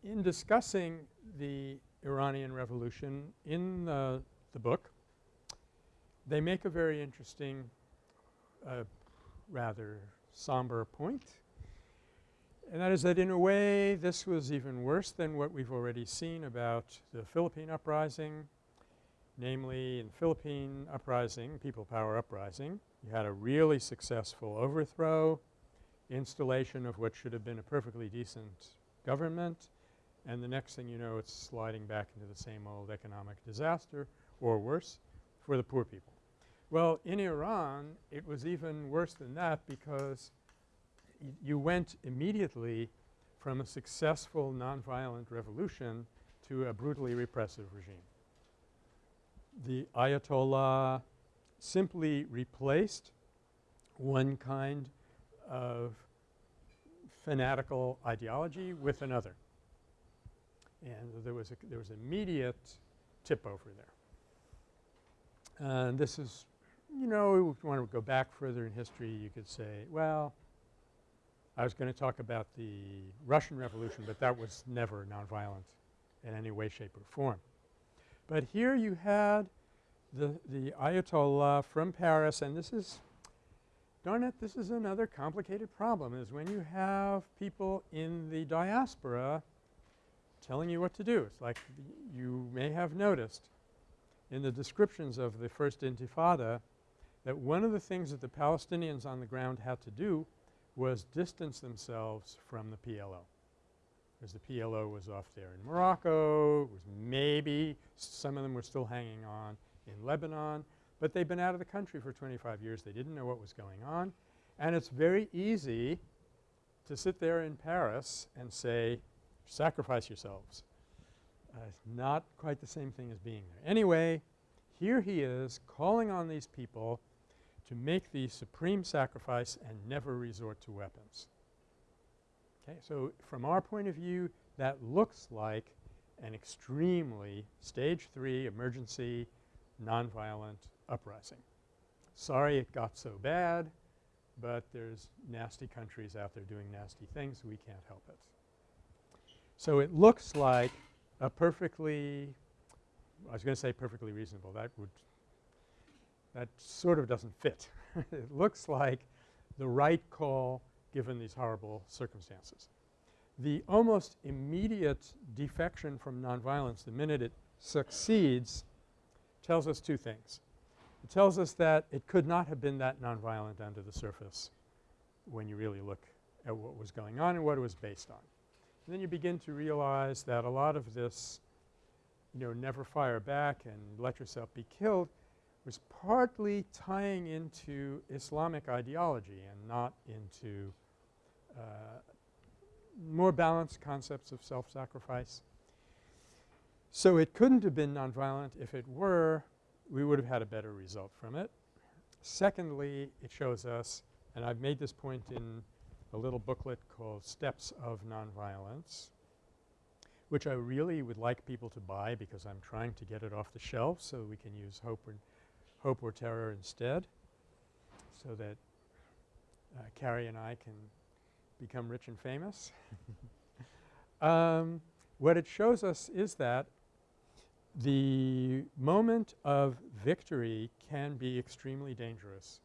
in discussing the Iranian Revolution in the, the book, they make a very interesting, uh, rather somber point, and that is that in a way this was even worse than what we've already seen about the Philippine uprising. Namely, in Philippine uprising, people power uprising, you had a really successful overthrow, installation of what should have been a perfectly decent government, and the next thing you know it's sliding back into the same old economic disaster or worse for the poor people. Well, in Iran it was even worse than that because you went immediately from a successful nonviolent revolution to a brutally repressive regime. The Ayatollah simply replaced one kind of fanatical ideology with another. And there was a there was immediate tip over there. And this is you know, if you want to go back further in history you could say, well, I was going to talk about the Russian Revolution, but that was never nonviolent in any way, shape, or form. But here you had the, the Ayatollah from Paris and this is darn it, this is another complicated problem is when you have people in the diaspora telling you what to do. It's like you may have noticed in the descriptions of the first intifada that one of the things that the Palestinians on the ground had to do was distance themselves from the PLO. Because the PLO was off there in Morocco, it was maybe some of them were still hanging on in Lebanon, but they'd been out of the country for 25 years. They didn't know what was going on. And it's very easy to sit there in Paris and say, sacrifice yourselves. Uh, it's not quite the same thing as being there. Anyway, here he is calling on these people to make the supreme sacrifice and never resort to weapons. Okay, so from our point of view that looks like an extremely stage 3 emergency nonviolent uprising. Sorry it got so bad, but there's nasty countries out there doing nasty things. We can't help it. So it looks like a perfectly I was going to say perfectly reasonable. That would that sort of doesn't fit. it looks like the right call given these horrible circumstances. The almost immediate defection from nonviolence the minute it succeeds tells us two things. It tells us that it could not have been that nonviolent under the surface when you really look at what was going on and what it was based on. And then you begin to realize that a lot of this, you know, never fire back and let yourself be killed was partly tying into Islamic ideology and not into more balanced concepts of self-sacrifice. So it couldn't have been nonviolent. If it were, we would have had a better result from it. Secondly, it shows us, and I've made this point in a little booklet called Steps of Nonviolence, which I really would like people to buy because I'm trying to get it off the shelf so we can use hope or, hope or terror instead so that uh, Carrie and I can become rich and famous. um, what it shows us is that the moment of victory can be extremely dangerous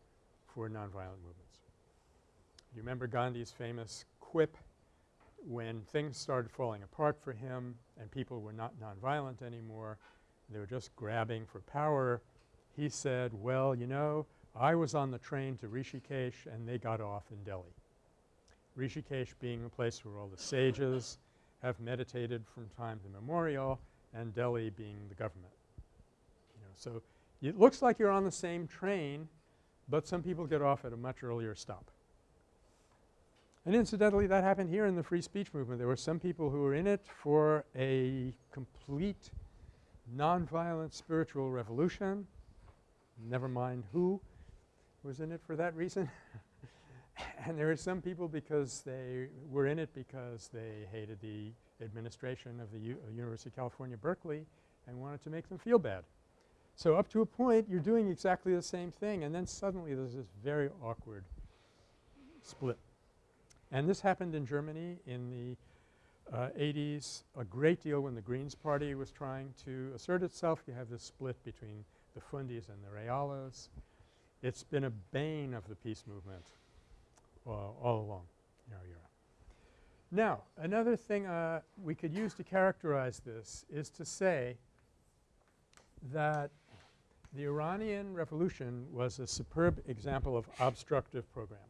for nonviolent movements. You remember Gandhi's famous quip when things started falling apart for him and people were not nonviolent anymore, they were just grabbing for power, he said, well, you know, I was on the train to Rishikesh and they got off in Delhi. Rishikesh being the place where all the sages have meditated from time immemorial and Delhi being the government. You know, so it looks like you're on the same train, but some people get off at a much earlier stop. And incidentally, that happened here in the free speech movement. There were some people who were in it for a complete nonviolent spiritual revolution, never mind who was in it for that reason. and there were some people because they were in it because they hated the administration of the U uh, University of California, Berkeley and wanted to make them feel bad. So up to a point you're doing exactly the same thing and then suddenly there's this very awkward split. And this happened in Germany in the uh, 80s a great deal when the Greens Party was trying to assert itself. You have this split between the Fundis and the Realos. It's been a bane of the peace movement uh, all along. Now another thing uh, we could use to characterize this is to say that the Iranian revolution was a superb example of obstructive program.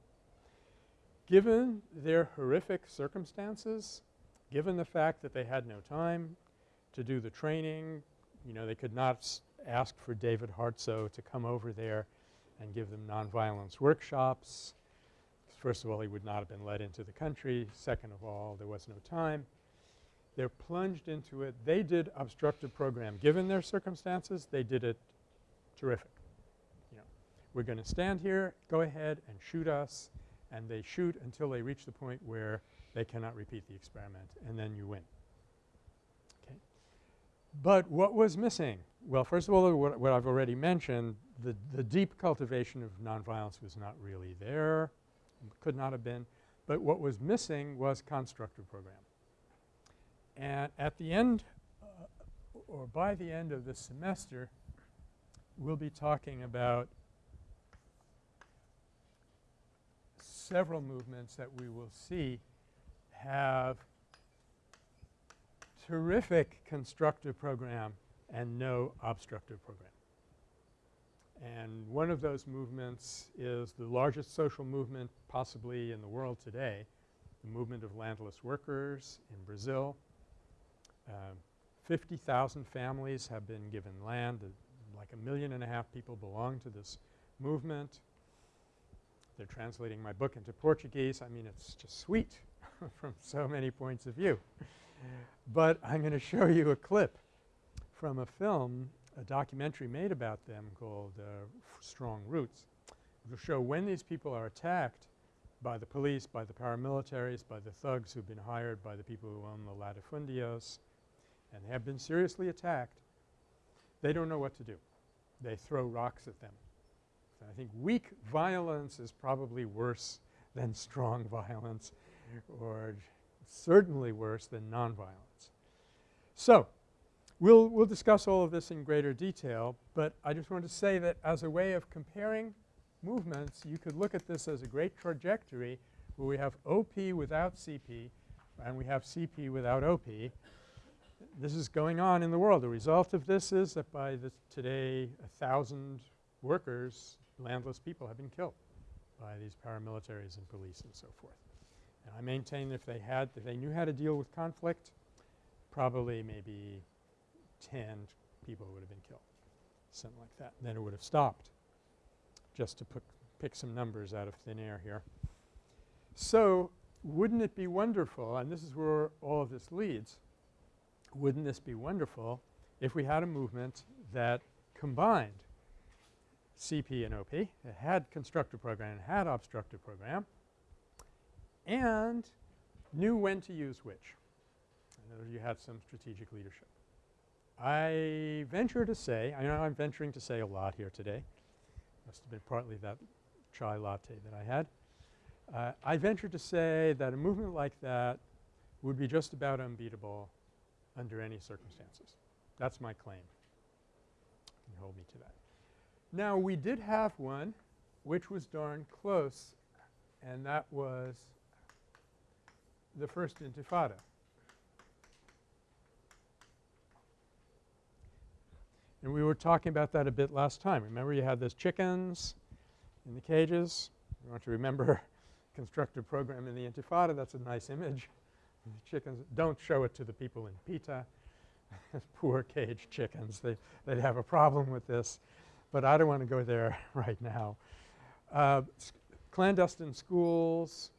Given their horrific circumstances, given the fact that they had no time to do the training, you know, they could not ask for David Hartsough to come over there and give them nonviolence workshops. First of all, he would not have been let into the country. Second of all, there was no time. They're plunged into it. They did obstructive program. Given their circumstances, they did it terrific. You know, we're going to stand here, go ahead and shoot us and they shoot until they reach the point where they cannot repeat the experiment and then you win. Okay. But what was missing? Well, first of all, what, what I've already mentioned, the, the deep cultivation of nonviolence was not really there, could not have been. But what was missing was constructive program. And at the end uh, or by the end of the semester, we'll be talking about several movements that we will see have terrific constructive program and no obstructive program. And one of those movements is the largest social movement possibly in the world today, the movement of landless workers in Brazil. Uh, 50,000 families have been given land. Uh, like a million and a half people belong to this movement. They're translating my book into Portuguese. I mean, it's just sweet from so many points of view. but I'm going to show you a clip from a film, a documentary made about them called uh, Strong Roots. It will show when these people are attacked by the police, by the paramilitaries, by the thugs who've been hired by the people who own the latifundios and have been seriously attacked, they don't know what to do. They throw rocks at them. I think weak violence is probably worse than strong violence or certainly worse than nonviolence. So We'll, we'll discuss all of this in greater detail, but I just wanted to say that as a way of comparing movements, you could look at this as a great trajectory where we have OP without CP and we have CP without OP. This is going on in the world. The result of this is that by today a thousand workers, landless people have been killed by these paramilitaries and police and so forth. And I maintain that if they had, if they knew how to deal with conflict, probably maybe 10 people would have been killed, something like that. Then it would have stopped, just to pick, some numbers out of thin air here. So wouldn't it be wonderful, and this is where all of this leads, wouldn't this be wonderful if we had a movement that combined CP and OP, it had constructive program, and had obstructive program, and knew when to use which. In other words, you had some strategic leadership. I venture to say, I know I'm venturing to say a lot here today. Must have been partly that chai latte that I had. Uh, I venture to say that a movement like that would be just about unbeatable under any circumstances. That's my claim. You can hold me to that. Now we did have one which was darn close and that was the first intifada. And we were talking about that a bit last time. Remember you had those chickens in the cages? You want to remember constructive program in the intifada. That's a nice image. The chickens don't show it to the people in PETA. Poor caged chickens. They, they'd have a problem with this. But I don't want to go there right now. Uh, clandestine schools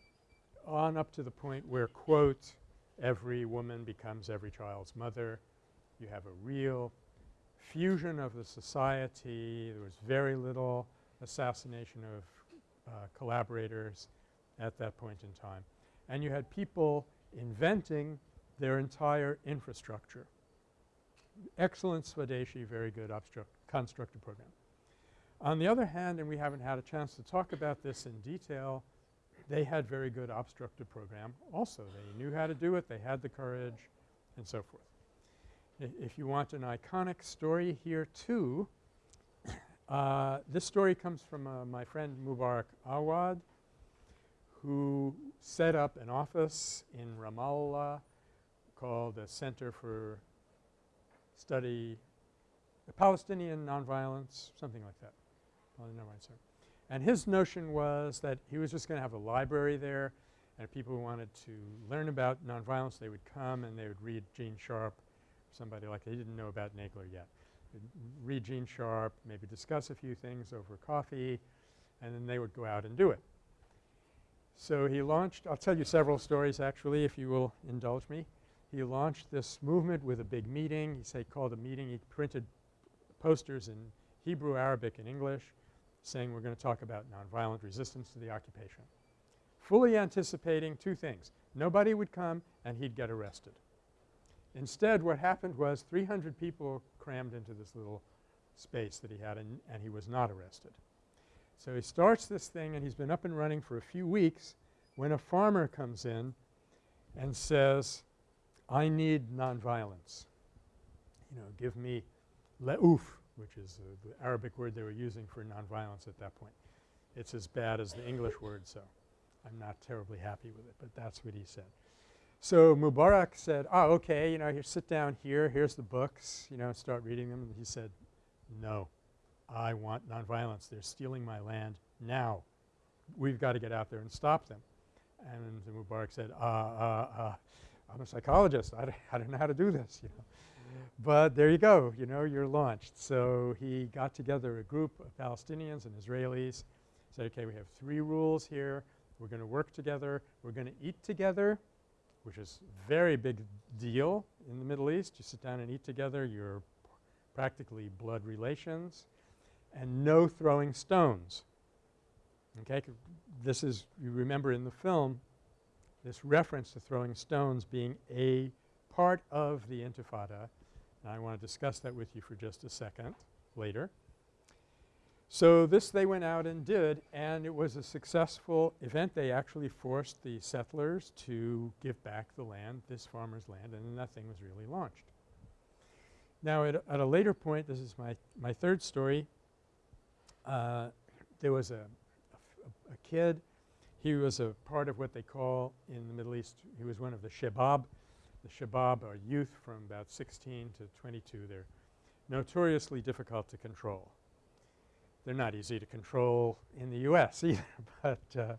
on up to the point where, quote, every woman becomes every child's mother. You have a real fusion of the society. There was very little assassination of uh, collaborators at that point in time. And you had people inventing their entire infrastructure. Excellent Swadeshi, very good constructive program. On the other hand, and we haven't had a chance to talk about this in detail, they had very good obstructive program also. They knew how to do it, they had the courage and so forth. If you want an iconic story here too, uh, this story comes from uh, my friend Mubarak Awad who set up an office in Ramallah called the Center for Study Palestinian Nonviolence, something like that. And his notion was that he was just going to have a library there and people wanted to learn about nonviolence they would come and they would read Gene Sharp, somebody like they didn't know about Nagler yet. They'd read Gene Sharp, maybe discuss a few things over coffee and then they would go out and do it. So he launched – I'll tell you several stories actually if you will indulge me. He launched this movement with a big meeting. He said called a meeting. He printed posters in Hebrew, Arabic, and English saying we're going to talk about nonviolent resistance to the occupation. Fully anticipating two things. Nobody would come and he'd get arrested. Instead what happened was 300 people crammed into this little space that he had and, and he was not arrested. So he starts this thing and he's been up and running for a few weeks when a farmer comes in and says, I need nonviolence. You know, give me le'uf, which is uh, the Arabic word they were using for nonviolence at that point. It's as bad as the English word, so I'm not terribly happy with it, but that's what he said. So Mubarak said, oh, okay, you know, here, sit down here, here's the books, you know, start reading them. And he said, no. I want nonviolence. They're stealing my land now. We've got to get out there and stop them. And Mubarak said, uh, uh, uh, I'm a psychologist. I, I don't know how to do this, you know. But there you go, you know, you're launched. So he got together a group of Palestinians and Israelis, said, okay, we have three rules here. We're going to work together. We're going to eat together, which is very big deal in the Middle East. You sit down and eat together, you're practically blood relations and no throwing stones. Okay? This is – you remember in the film this reference to throwing stones being a part of the intifada. And I want to discuss that with you for just a second later. So this they went out and did and it was a successful event. They actually forced the settlers to give back the land, this farmer's land, and nothing was really launched. Now at a, at a later point, this is my, my third story, uh, there was a kid, he was a part of what they call in the Middle East, he was one of the Shabab. The Shabab are youth from about 16 to 22. They're notoriously difficult to control. They're not easy to control in the U.S. either, but uh,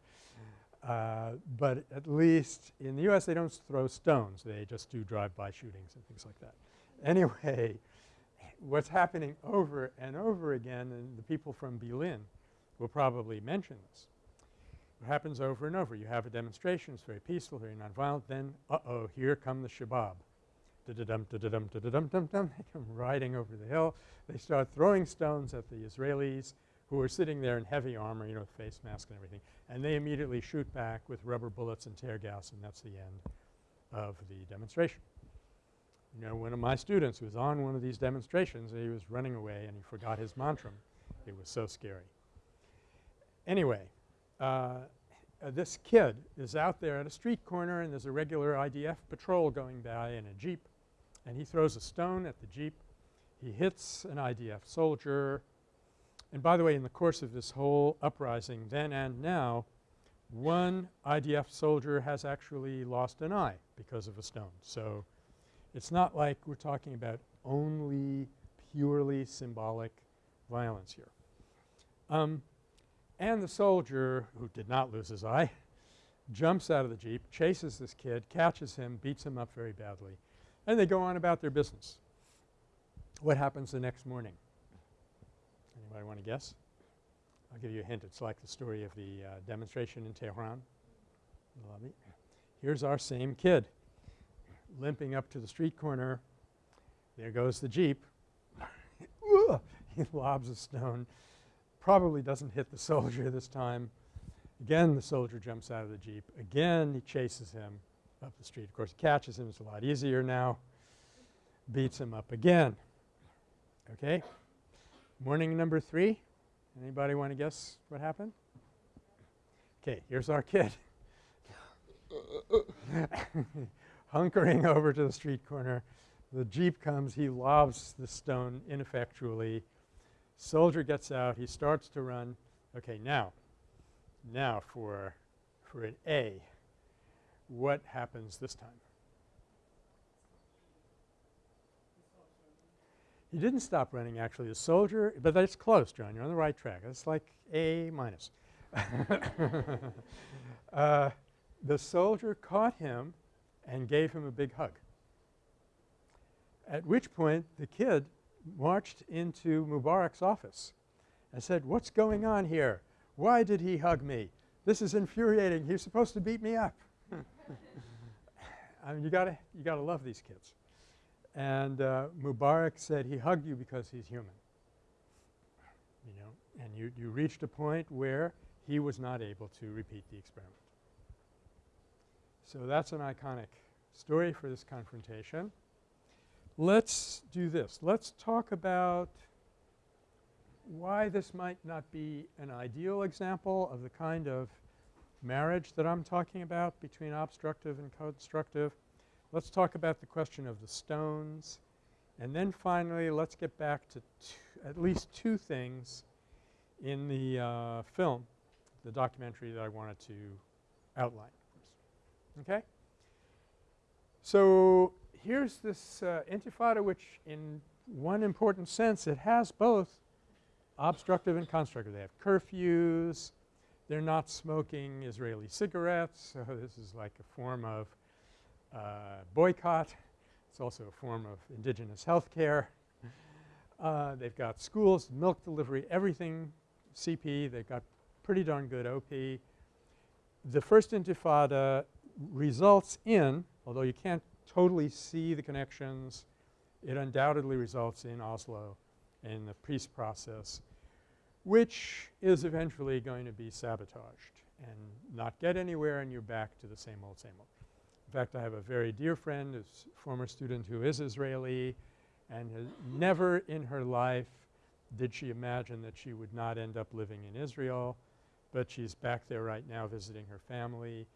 uh, but at least in the U.S. they don't throw stones. They just do drive-by shootings and things like that. Anyway, what's happening over and over again, and the people from Berlin will probably mention this. It happens over and over. You have a demonstration, it's very peaceful, very nonviolent, then uh-oh, here come the Shabab. Da-da-dum, da-da-dum, da-da-dum, dum-dum. They come riding over the hill. They start throwing stones at the Israelis who are sitting there in heavy armor, you know, face mask and everything. And they immediately shoot back with rubber bullets and tear gas and that's the end of the demonstration. You know, one of my students was on one of these demonstrations he was running away and he forgot his mantra. It was so scary. Anyway, uh, uh, this kid is out there at a street corner and there's a regular IDF patrol going by in a jeep and he throws a stone at the jeep. He hits an IDF soldier and by the way in the course of this whole uprising then and now one IDF soldier has actually lost an eye because of a stone. So, it's not like we're talking about only purely symbolic violence here. Um, and the soldier, who did not lose his eye, jumps out of the jeep, chases this kid, catches him, beats him up very badly, and they go on about their business. What happens the next morning? Anybody want to guess? I'll give you a hint. It's like the story of the uh, demonstration in Tehran. Here's our same kid limping up to the street corner. There goes the jeep. he lobs a stone. Probably doesn't hit the soldier this time. Again the soldier jumps out of the jeep. Again he chases him up the street. Of course he catches him. It's a lot easier now. Beats him up again. Okay? Morning number three. Anybody want to guess what happened? Okay, here's our kid. Hunkering over to the street corner. The jeep comes. He lobs the stone ineffectually. Soldier gets out. He starts to run. Okay, now, now for, for an A, what happens this time? He didn't stop running actually. The soldier – but that's close, John. You're on the right track. It's like A minus. uh, the soldier caught him and gave him a big hug. At which point the kid marched into Mubarak's office and said, what's going on here? Why did he hug me? This is infuriating. He's supposed to beat me up. I mean, you gotta, you gotta love these kids. And uh, Mubarak said he hugged you because he's human. You know, and you, you reached a point where he was not able to repeat the experiment. So that's an iconic story for this confrontation. Let's do this. Let's talk about why this might not be an ideal example of the kind of marriage that I'm talking about between obstructive and constructive. Let's talk about the question of the stones. And then finally, let's get back to at least two things in the uh, film, the documentary that I wanted to outline. Okay? So, here's this uh, intifada which in one important sense it has both obstructive and constructive. They have curfews. They're not smoking Israeli cigarettes. So, this is like a form of uh, boycott. It's also a form of indigenous health care. Uh, they've got schools, milk delivery, everything CP. They've got pretty darn good OP. The first intifada results in, although you can't totally see the connections, it undoubtedly results in Oslo in the peace process, which is eventually going to be sabotaged and not get anywhere and you're back to the same old, same old. In fact, I have a very dear friend, a former student who is Israeli and has never in her life did she imagine that she would not end up living in Israel, but she's back there right now visiting her family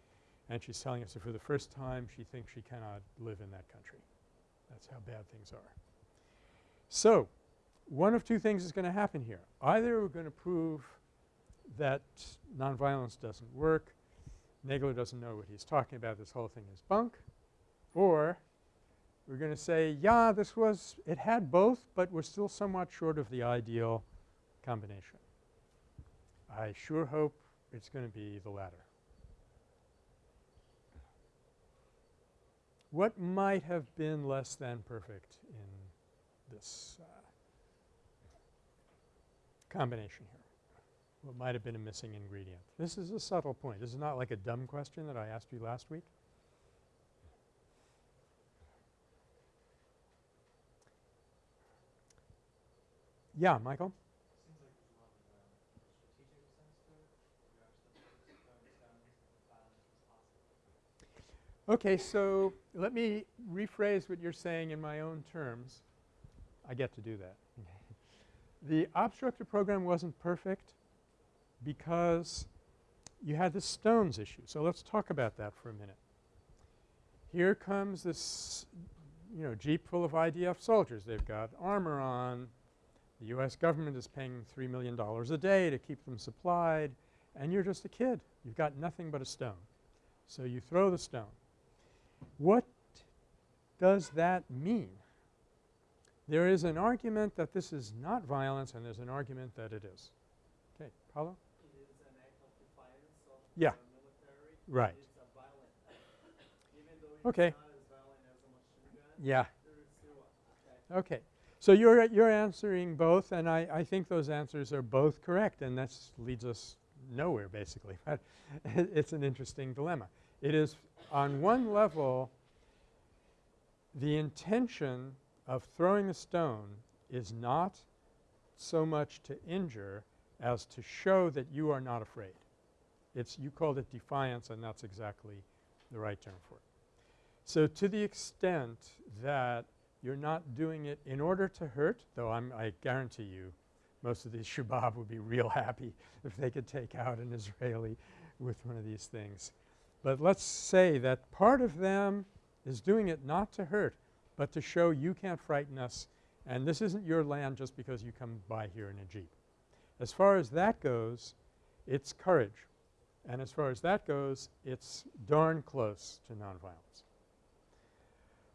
and she's telling us that for the first time she thinks she cannot live in that country. That's how bad things are. So, one of two things is going to happen here. Either we're going to prove that nonviolence doesn't work, Nagler doesn't know what he's talking about, this whole thing is bunk, or we're going to say, yeah, this was – it had both, but we're still somewhat short of the ideal combination. I sure hope it's going to be the latter. What might have been less than perfect in this uh, combination here? What might have been a missing ingredient? This is a subtle point. This is not like a dumb question that I asked you last week. Yeah, Michael? Seems like there's a lot of uh, strategic sense to it. You actually focus on stones and violence was possible. Okay, so let me rephrase what you're saying in my own terms. I get to do that. The obstructive program wasn't perfect because you had the stones issue. So let's talk about that for a minute. Here comes this, you know, jeep full of IDF soldiers. They've got armor on. The U.S. government is paying $3 million a day to keep them supplied, and you're just a kid. You've got nothing but a stone. So you throw the stone. What does that mean? There is an argument that this is not violence and there's an argument that it is. Okay, Paulo? It is an act of defiance of Yeah. the military. Right. It's a violent act. Even though it's Okay. not as violent as a machine gun, Yeah. there is still a attack. Okay. So you're you're answering both and I, I think those answers are both correct and that leads us nowhere basically. But it's an interesting dilemma. It is on one level the intention of throwing a stone is not so much to injure as to show that you are not afraid. It's you called it defiance and that's exactly the right term for it. So to the extent that you're not doing it in order to hurt, though I'm I guarantee you most of these shubab would be real happy if they could take out an Israeli with one of these things. But let's say that part of them is doing it not to hurt, but to show you can't frighten us and this isn't your land just because you come by here in a jeep. As far as that goes, it's courage. And as far as that goes, it's darn close to nonviolence.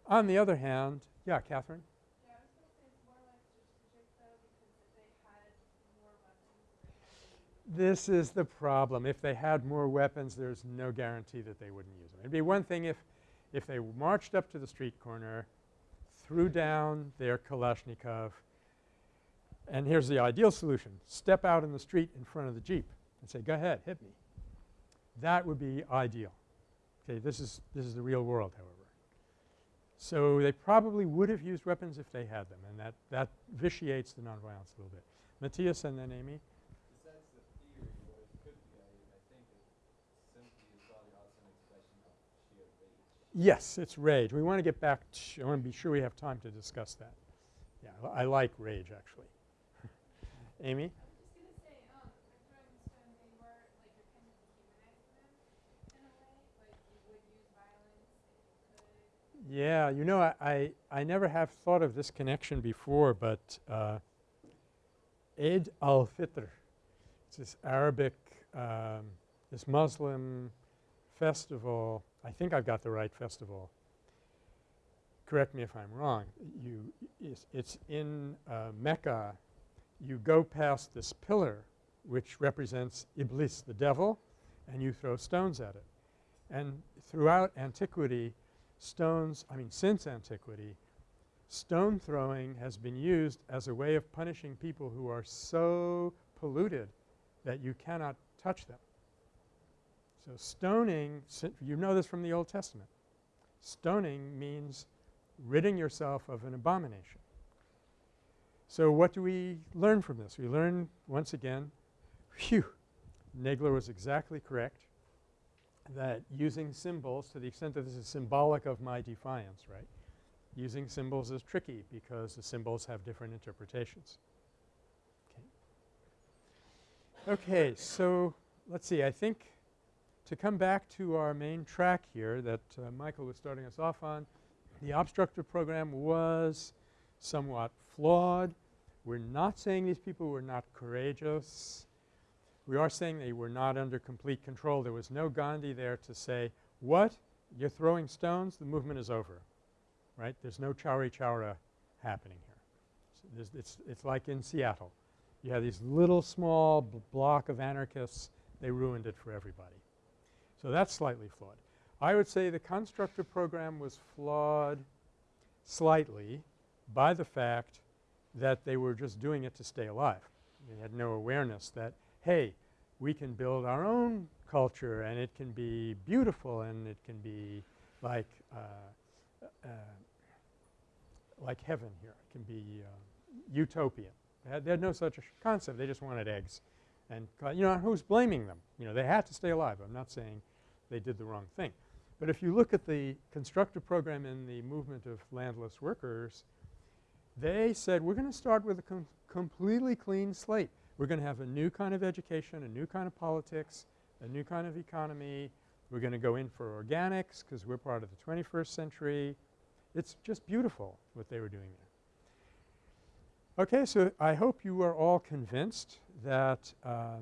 On the other hand, yeah, Catherine? Yeah, I was gonna say it's more like though, because if they had more weapons, they had This is the problem. If they had more weapons, there's no guarantee that they wouldn't use them. It'd be one thing if, if they marched up to the street corner, threw down their Kalashnikov, and here's the ideal solution. Step out in the street in front of the Jeep and say, go ahead, hit me. That would be ideal. Okay, this is, this is the real world, however. So they probably would have used weapons if they had them, and that, that vitiates the nonviolence a little bit. Matthias and then Amy. Besides the theory, what it could be, I, I think it simply is probably also an expression of sheer rage. Yes, it's rage. We want to get back to – I want to be sure we have time to discuss that. Yeah, I like rage actually. Amy? I'm just gonna say, with throwing the stone, they were, like, you're kind of dehumanizing them in a way, like, you would use violence if you could. Yeah, you know, I, I, I never have thought of this connection before, but uh, Eid al-Fitr, it's this Arabic, um, this Muslim festival. I think I've got the right festival. Correct me if I'm wrong. You, it's, it's in uh, Mecca. You go past this pillar which represents Iblis, the devil, and you throw stones at it. And throughout antiquity, stones – I mean since antiquity, stone throwing has been used as a way of punishing people who are so polluted that you cannot touch them. So stoning – you know this from the Old Testament. Stoning means ridding yourself of an abomination. So what do we learn from this? We learn once again, phew, Nagler was exactly correct that using symbols to the extent that this is symbolic of my defiance, right, using symbols is tricky because the symbols have different interpretations. Okay. Okay, so let's see. I think to come back to our main track here that uh, Michael was starting us off on, the obstructive program was somewhat flawed. We're not saying these people were not courageous. We are saying they were not under complete control. There was no Gandhi there to say, what? You're throwing stones? The movement is over, right? There's no Chauri Chaura happening here. So it's, it's like in Seattle. You have these little small block of anarchists. They ruined it for everybody. So that's slightly flawed. I would say the constructor program was flawed slightly by the fact that they were just doing it to stay alive. They had no awareness that, hey, we can build our own culture and it can be beautiful and it can be like uh, uh, like heaven here. It can be uh, utopian. They had, they had no such concept. They just wanted eggs. And you know, who's blaming them? You know, they had to stay alive. I'm not saying they did the wrong thing. But if you look at the constructive program in the movement of landless workers, they said we're going to start with a com completely clean slate. We're going to have a new kind of education, a new kind of politics, a new kind of economy. We're going to go in for organics because we're part of the 21st century. It's just beautiful what they were doing there. Okay, so I hope you are all convinced that uh,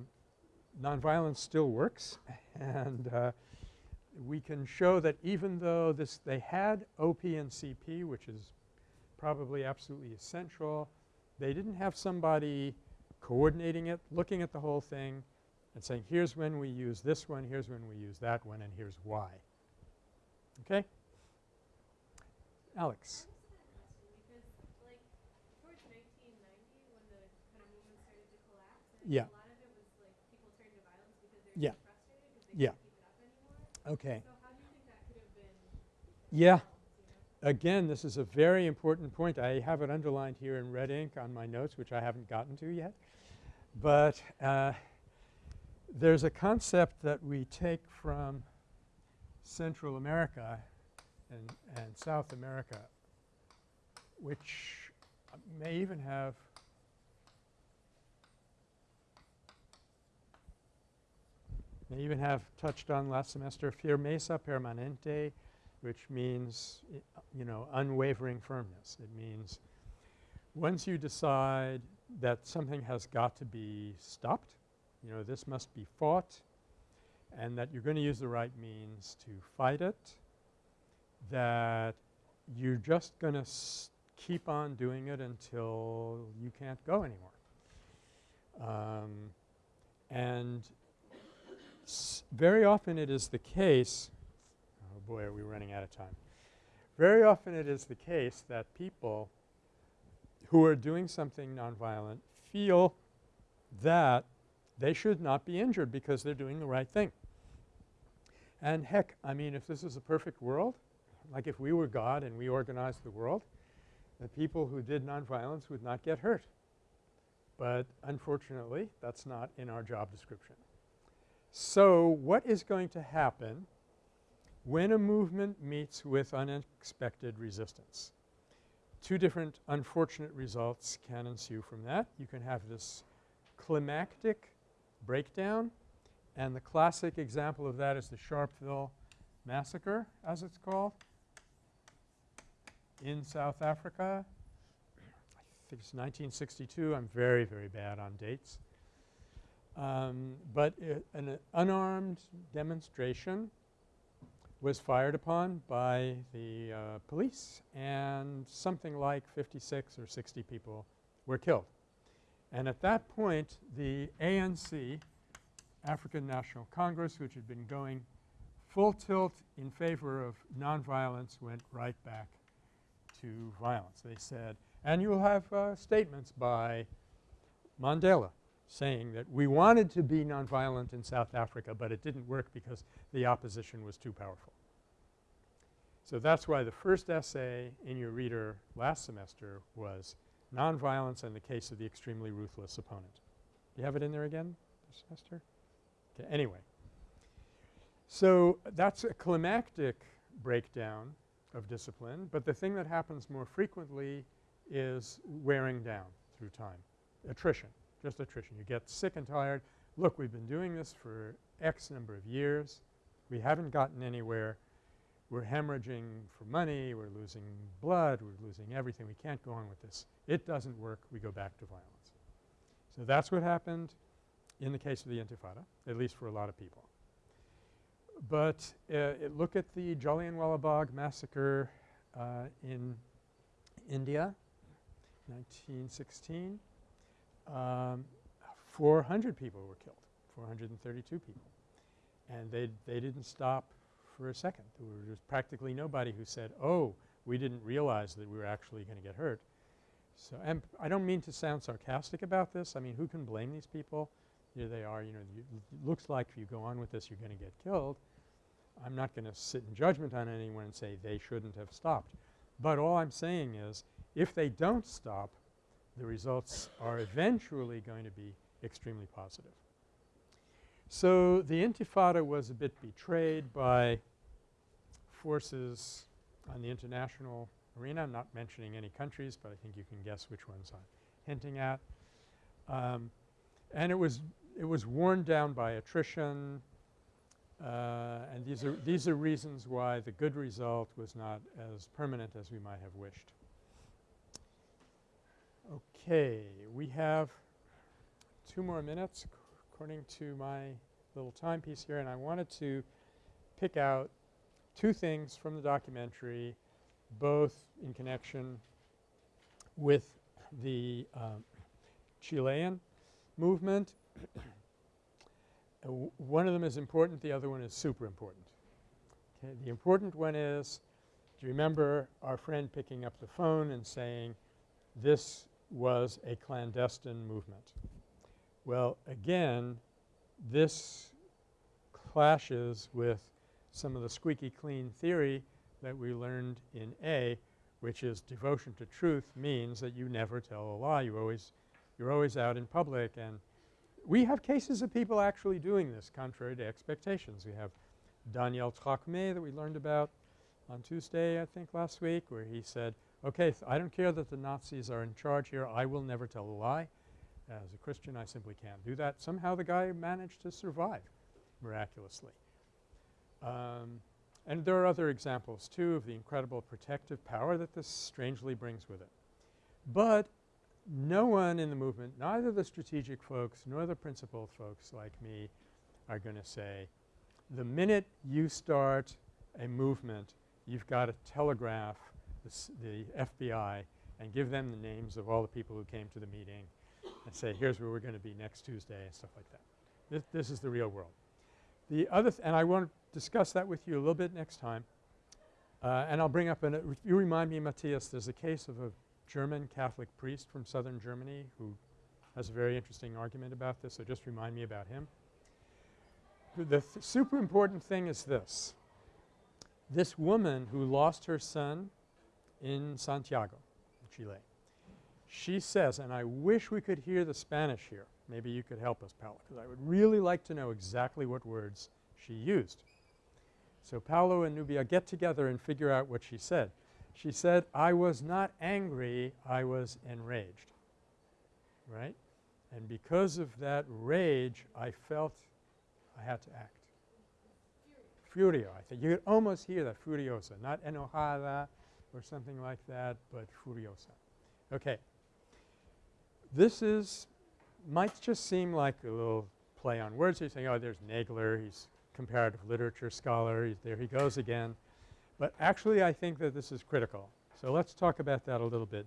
nonviolence still works and uh, we can show that even though this they had OP and CP which is probably absolutely essential, they didn't have somebody coordinating it, looking at the whole thing and saying here's when we use this one, here's when we use that one and here's why. Okay? Alex. Because like towards 1990 when the kind of movement started to collapse, I Yeah. a lot of it was like people turned to violence because they were Yeah. frustrated because they Yeah. Have been Yeah. solved, you know? Again, this is a very important point. I have it underlined here in red ink on my notes which I haven't gotten to yet. But uh, there's a concept that we take from Central America and, and South America which may even have may even have touched on last semester firmeza permanente which means you know unwavering firmness. It means once you decide that something has got to be stopped, you know this must be fought and that you're going to use the right means to fight it, that you're just going to keep on doing it until you can't go anymore. Um, and very often it is the case oh boy are we running out of time. Very often it is the case that people who are doing something nonviolent feel that they should not be injured because they're doing the right thing. And heck, I mean if this is a perfect world, like if we were God and we organized the world, the people who did nonviolence would not get hurt. But unfortunately, that's not in our job description. So what is going to happen when a movement meets with unexpected resistance? Two different unfortunate results can ensue from that. You can have this climactic breakdown and the classic example of that is the Sharpeville massacre as it's called in South Africa. I think it's 1962. I'm very, very bad on dates. Um, but an unarmed demonstration was fired upon by the uh, police and something like 56 or 60 people were killed. And at that point the ANC, African National Congress, which had been going full tilt in favor of nonviolence went right back to violence. They said and you will have uh, statements by Mandela saying that we wanted to be nonviolent in South Africa, but it didn't work because the opposition was too powerful. So that's why the first essay in your reader last semester was Nonviolence and the Case of the Extremely Ruthless Opponent. Do you have it in there again this semester? Okay, anyway. So that's a climactic breakdown of discipline, but the thing that happens more frequently is wearing down through time, attrition, just attrition. You get sick and tired. Look, we've been doing this for X number of years. We haven't gotten anywhere. we're hemorrhaging for money, we're losing blood, we're losing everything, we can't go on with this. It doesn't work, we go back to violence. So that's what happened in the case of the Intifada, at least for a lot of people. But uh, look at the Jallianwala Bagh massacre uh, in India, 1916. Um, 400 people were killed, 432 people. And they, they didn't stop for a second. There was practically nobody who said, oh, we didn't realize that we were actually going to get hurt. So and I don't mean to sound sarcastic about this. I mean, who can blame these people? Here they are, you know, you, it looks like if you go on with this, you're going to get killed. I'm not going to sit in judgment on anyone and say they shouldn't have stopped. But all I'm saying is if they don't stop, the results are eventually going to be extremely positive. So the Intifada was a bit betrayed by forces on the international arena. I'm not mentioning any countries, but I think you can guess which ones I'm hinting at. Um, and it was it was worn down by attrition, uh, and these are these are reasons why the good result was not as permanent as we might have wished. Okay, we have two more minutes according to my little timepiece here, and I wanted to pick out two things from the documentary, both in connection with the um, Chilean movement. uh, one of them is important, the other one is super important. Okay, the important one is, do you remember our friend picking up the phone and saying this was a clandestine movement? Well, again, this clashes with some of the squeaky clean theory that we learned in A, which is devotion to truth means that you never tell a lie. You always you're always out in public and we have cases of people actually doing this contrary to expectations. We have Daniel Trocmé that we learned about on Tuesday I think last week where he said, okay, I don't care that the Nazis are in charge here. I will never tell a lie. As a Christian I simply can't do that. Somehow the guy managed to survive miraculously. Um, and there are other examples too of the incredible protective power that this strangely brings with it. But no one in the movement, neither the strategic folks nor the principled folks like me are going to say, the minute you start a movement, you've got to telegraph the, FBI and give them the names of all the people who came to the meeting and say, here's where we're going to be next Tuesday and stuff like that. This, this is the real world. The other and I want to discuss that with you a little bit next time. Uh, and I'll bring up an – you remind me, Matthias, there's a case of a German Catholic priest from southern Germany who has a very interesting argument about this, so just remind me about him. The th super important thing is this. This woman who lost her son in Santiago, Chile, she says, and I wish we could hear the Spanish here. Maybe you could help us, Paolo, because I would really like to know exactly what words she used. So Paolo and Nubia get together and figure out what she said. She said, I was not angry, I was enraged, right? And because of that rage, I felt I had to act. Furio, I think. You could almost hear that, furiosa, not enojada or something like that, but furiosa. Okay. This is might just seem like a little play on words. You're saying, oh, there's Nagler, he's comparative literature scholar, he's there he goes again. But actually I think that this is critical. So let's talk about that a little bit